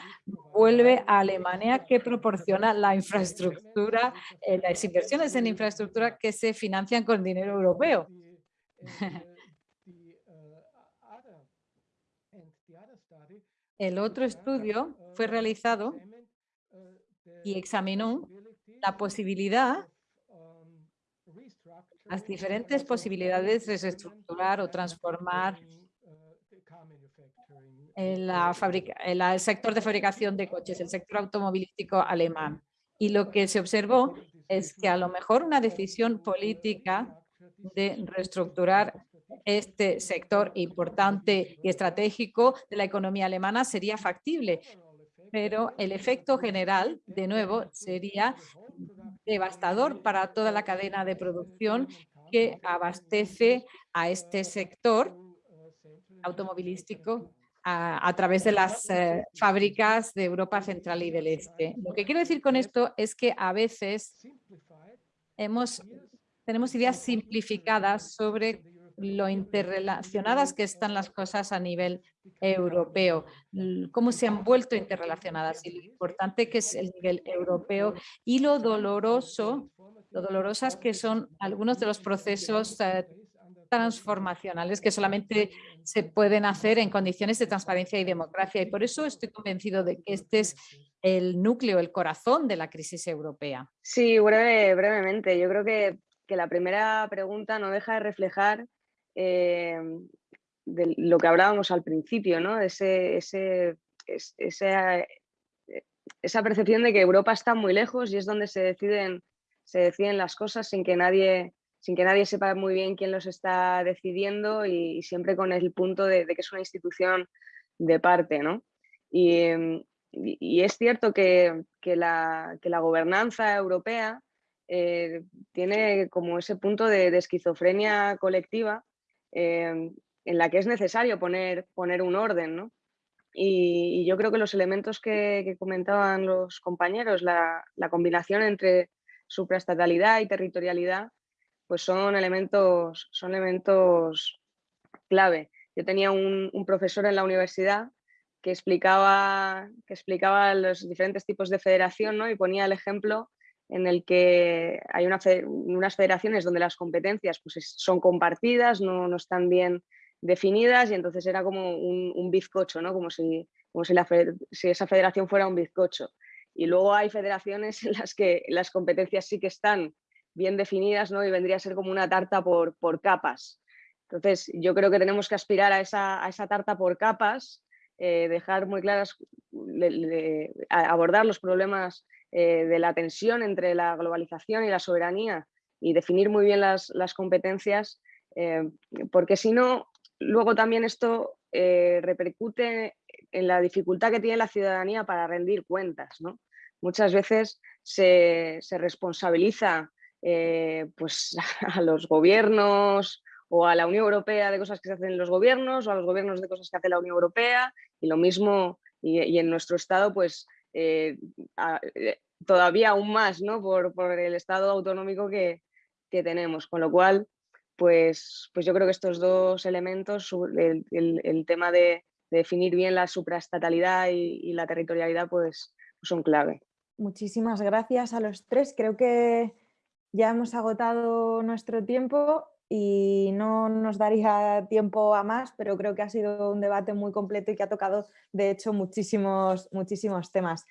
vuelve a Alemania que proporciona la infraestructura, las inversiones en infraestructura que se financian con dinero europeo. El otro estudio fue realizado y examinó la posibilidad, las diferentes posibilidades de reestructurar o transformar el, sector de fabricación de coches, el sector automovilístico alemán. Y lo que se observó es que a lo mejor una decisión política de reestructurar este sector importante y estratégico de la economía alemana sería factible, pero el efecto general, de nuevo, sería devastador para toda la cadena de producción que abastece a este sector automovilístico a, través de las eh, fábricas de Europa Central y del Este. Lo que quiero decir con esto es que a veces hemos, tenemos ideas simplificadas sobre lo interrelacionadas que están las cosas a nivel europeo, cómo se han vuelto interrelacionadas y lo importante que es el nivel europeo y lo doloroso, lo dolorosas que son algunos de los procesos eh, transformacionales que solamente se pueden hacer en condiciones de transparencia y democracia. Y por eso estoy convencido de que este es el núcleo, el corazón de la crisis europea. Sí, brevemente. Yo creo que, que la primera pregunta no deja de reflejar eh, de lo que hablábamos al principio, ¿no? Ese, ese, esa, eh, esa percepción de que Europa está muy lejos y es donde se deciden, se deciden las cosas sin que nadie sin que nadie sepa muy bien quién los está decidiendo y, siempre con el punto de, que es una institución de parte. ¿no? Y, y, es cierto que, que, la, que, la, gobernanza europea eh, tiene como ese punto de esquizofrenia colectiva Em, en la que es necesario poner, poner un orden. Y, yo creo que los elementos que, comentaban los compañeros, la, combinación entre supraestatalidad y territorialidad, pues son elementos, son elementos clave. Yo tenía un, profesor en la universidad que explicaba, que explicaba los diferentes tipos de federación ¿no? y ponía el ejemplo en el que hay unas federaciones donde las competencias pues, son compartidas, no, no, están bien definidas y entonces era como un, bizcocho, ¿no? como, si, como si, esa federación fuera un bizcocho. Y luego hay federaciones <laughs> en las que las competencias sí que están bien definidas ¿no? y vendría a ser como una tarta por, por capas. Entonces yo creo que tenemos que aspirar a esa, a esa tarta por capas, eh, dejar muy claras, abordar los problemas eh, de la tensión entre la globalización y la soberanía y definir muy bien las, competencias, eh, porque si no, luego también esto eh, repercute en la dificultad que tiene la ciudadanía para rendir cuentas. Muchas veces se, responsabiliza pues, <laughs> a los gobiernos o a la Unión Europea de cosas que se hacen en los gobiernos o a los gobiernos de cosas que hace la Unión Europea y lo mismo y, en nuestro estado pues todavía aún más ¿no? por, el estado autonómico que, tenemos, con lo cual pues, pues yo creo que estos dos elementos, el, tema de, definir bien la supraestatalidad y, la territorialidad, pues son clave. Muchísimas gracias a los tres. Creo que ya hemos agotado nuestro tiempo y no nos daría tiempo a más, pero creo que ha sido un debate muy completo y que ha tocado, de hecho, muchísimos, muchísimos temas.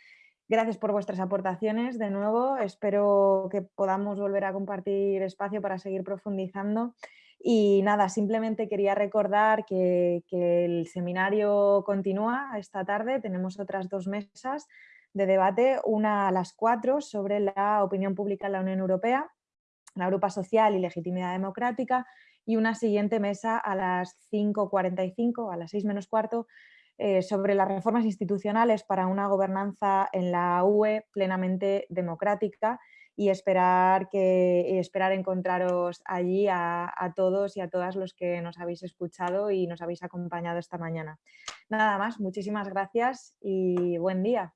Gracias por vuestras aportaciones de nuevo. Espero que podamos volver a compartir espacio para seguir profundizando. Y nada, simplemente quería recordar que, el seminario continúa esta tarde. Tenemos otras dos mesas de debate, una a las cuatro sobre la opinión pública en la Unión Europea la Europa Social y Legitimidad Democrática y una siguiente mesa a las 5.45, a las 6 menos cuarto, eh, sobre las reformas institucionales para una gobernanza en la UE plenamente democrática y esperar, que, esperar encontraros allí a, a, todos y a todas los que nos habéis escuchado y nos habéis acompañado esta mañana. Nada más, muchísimas gracias y buen día.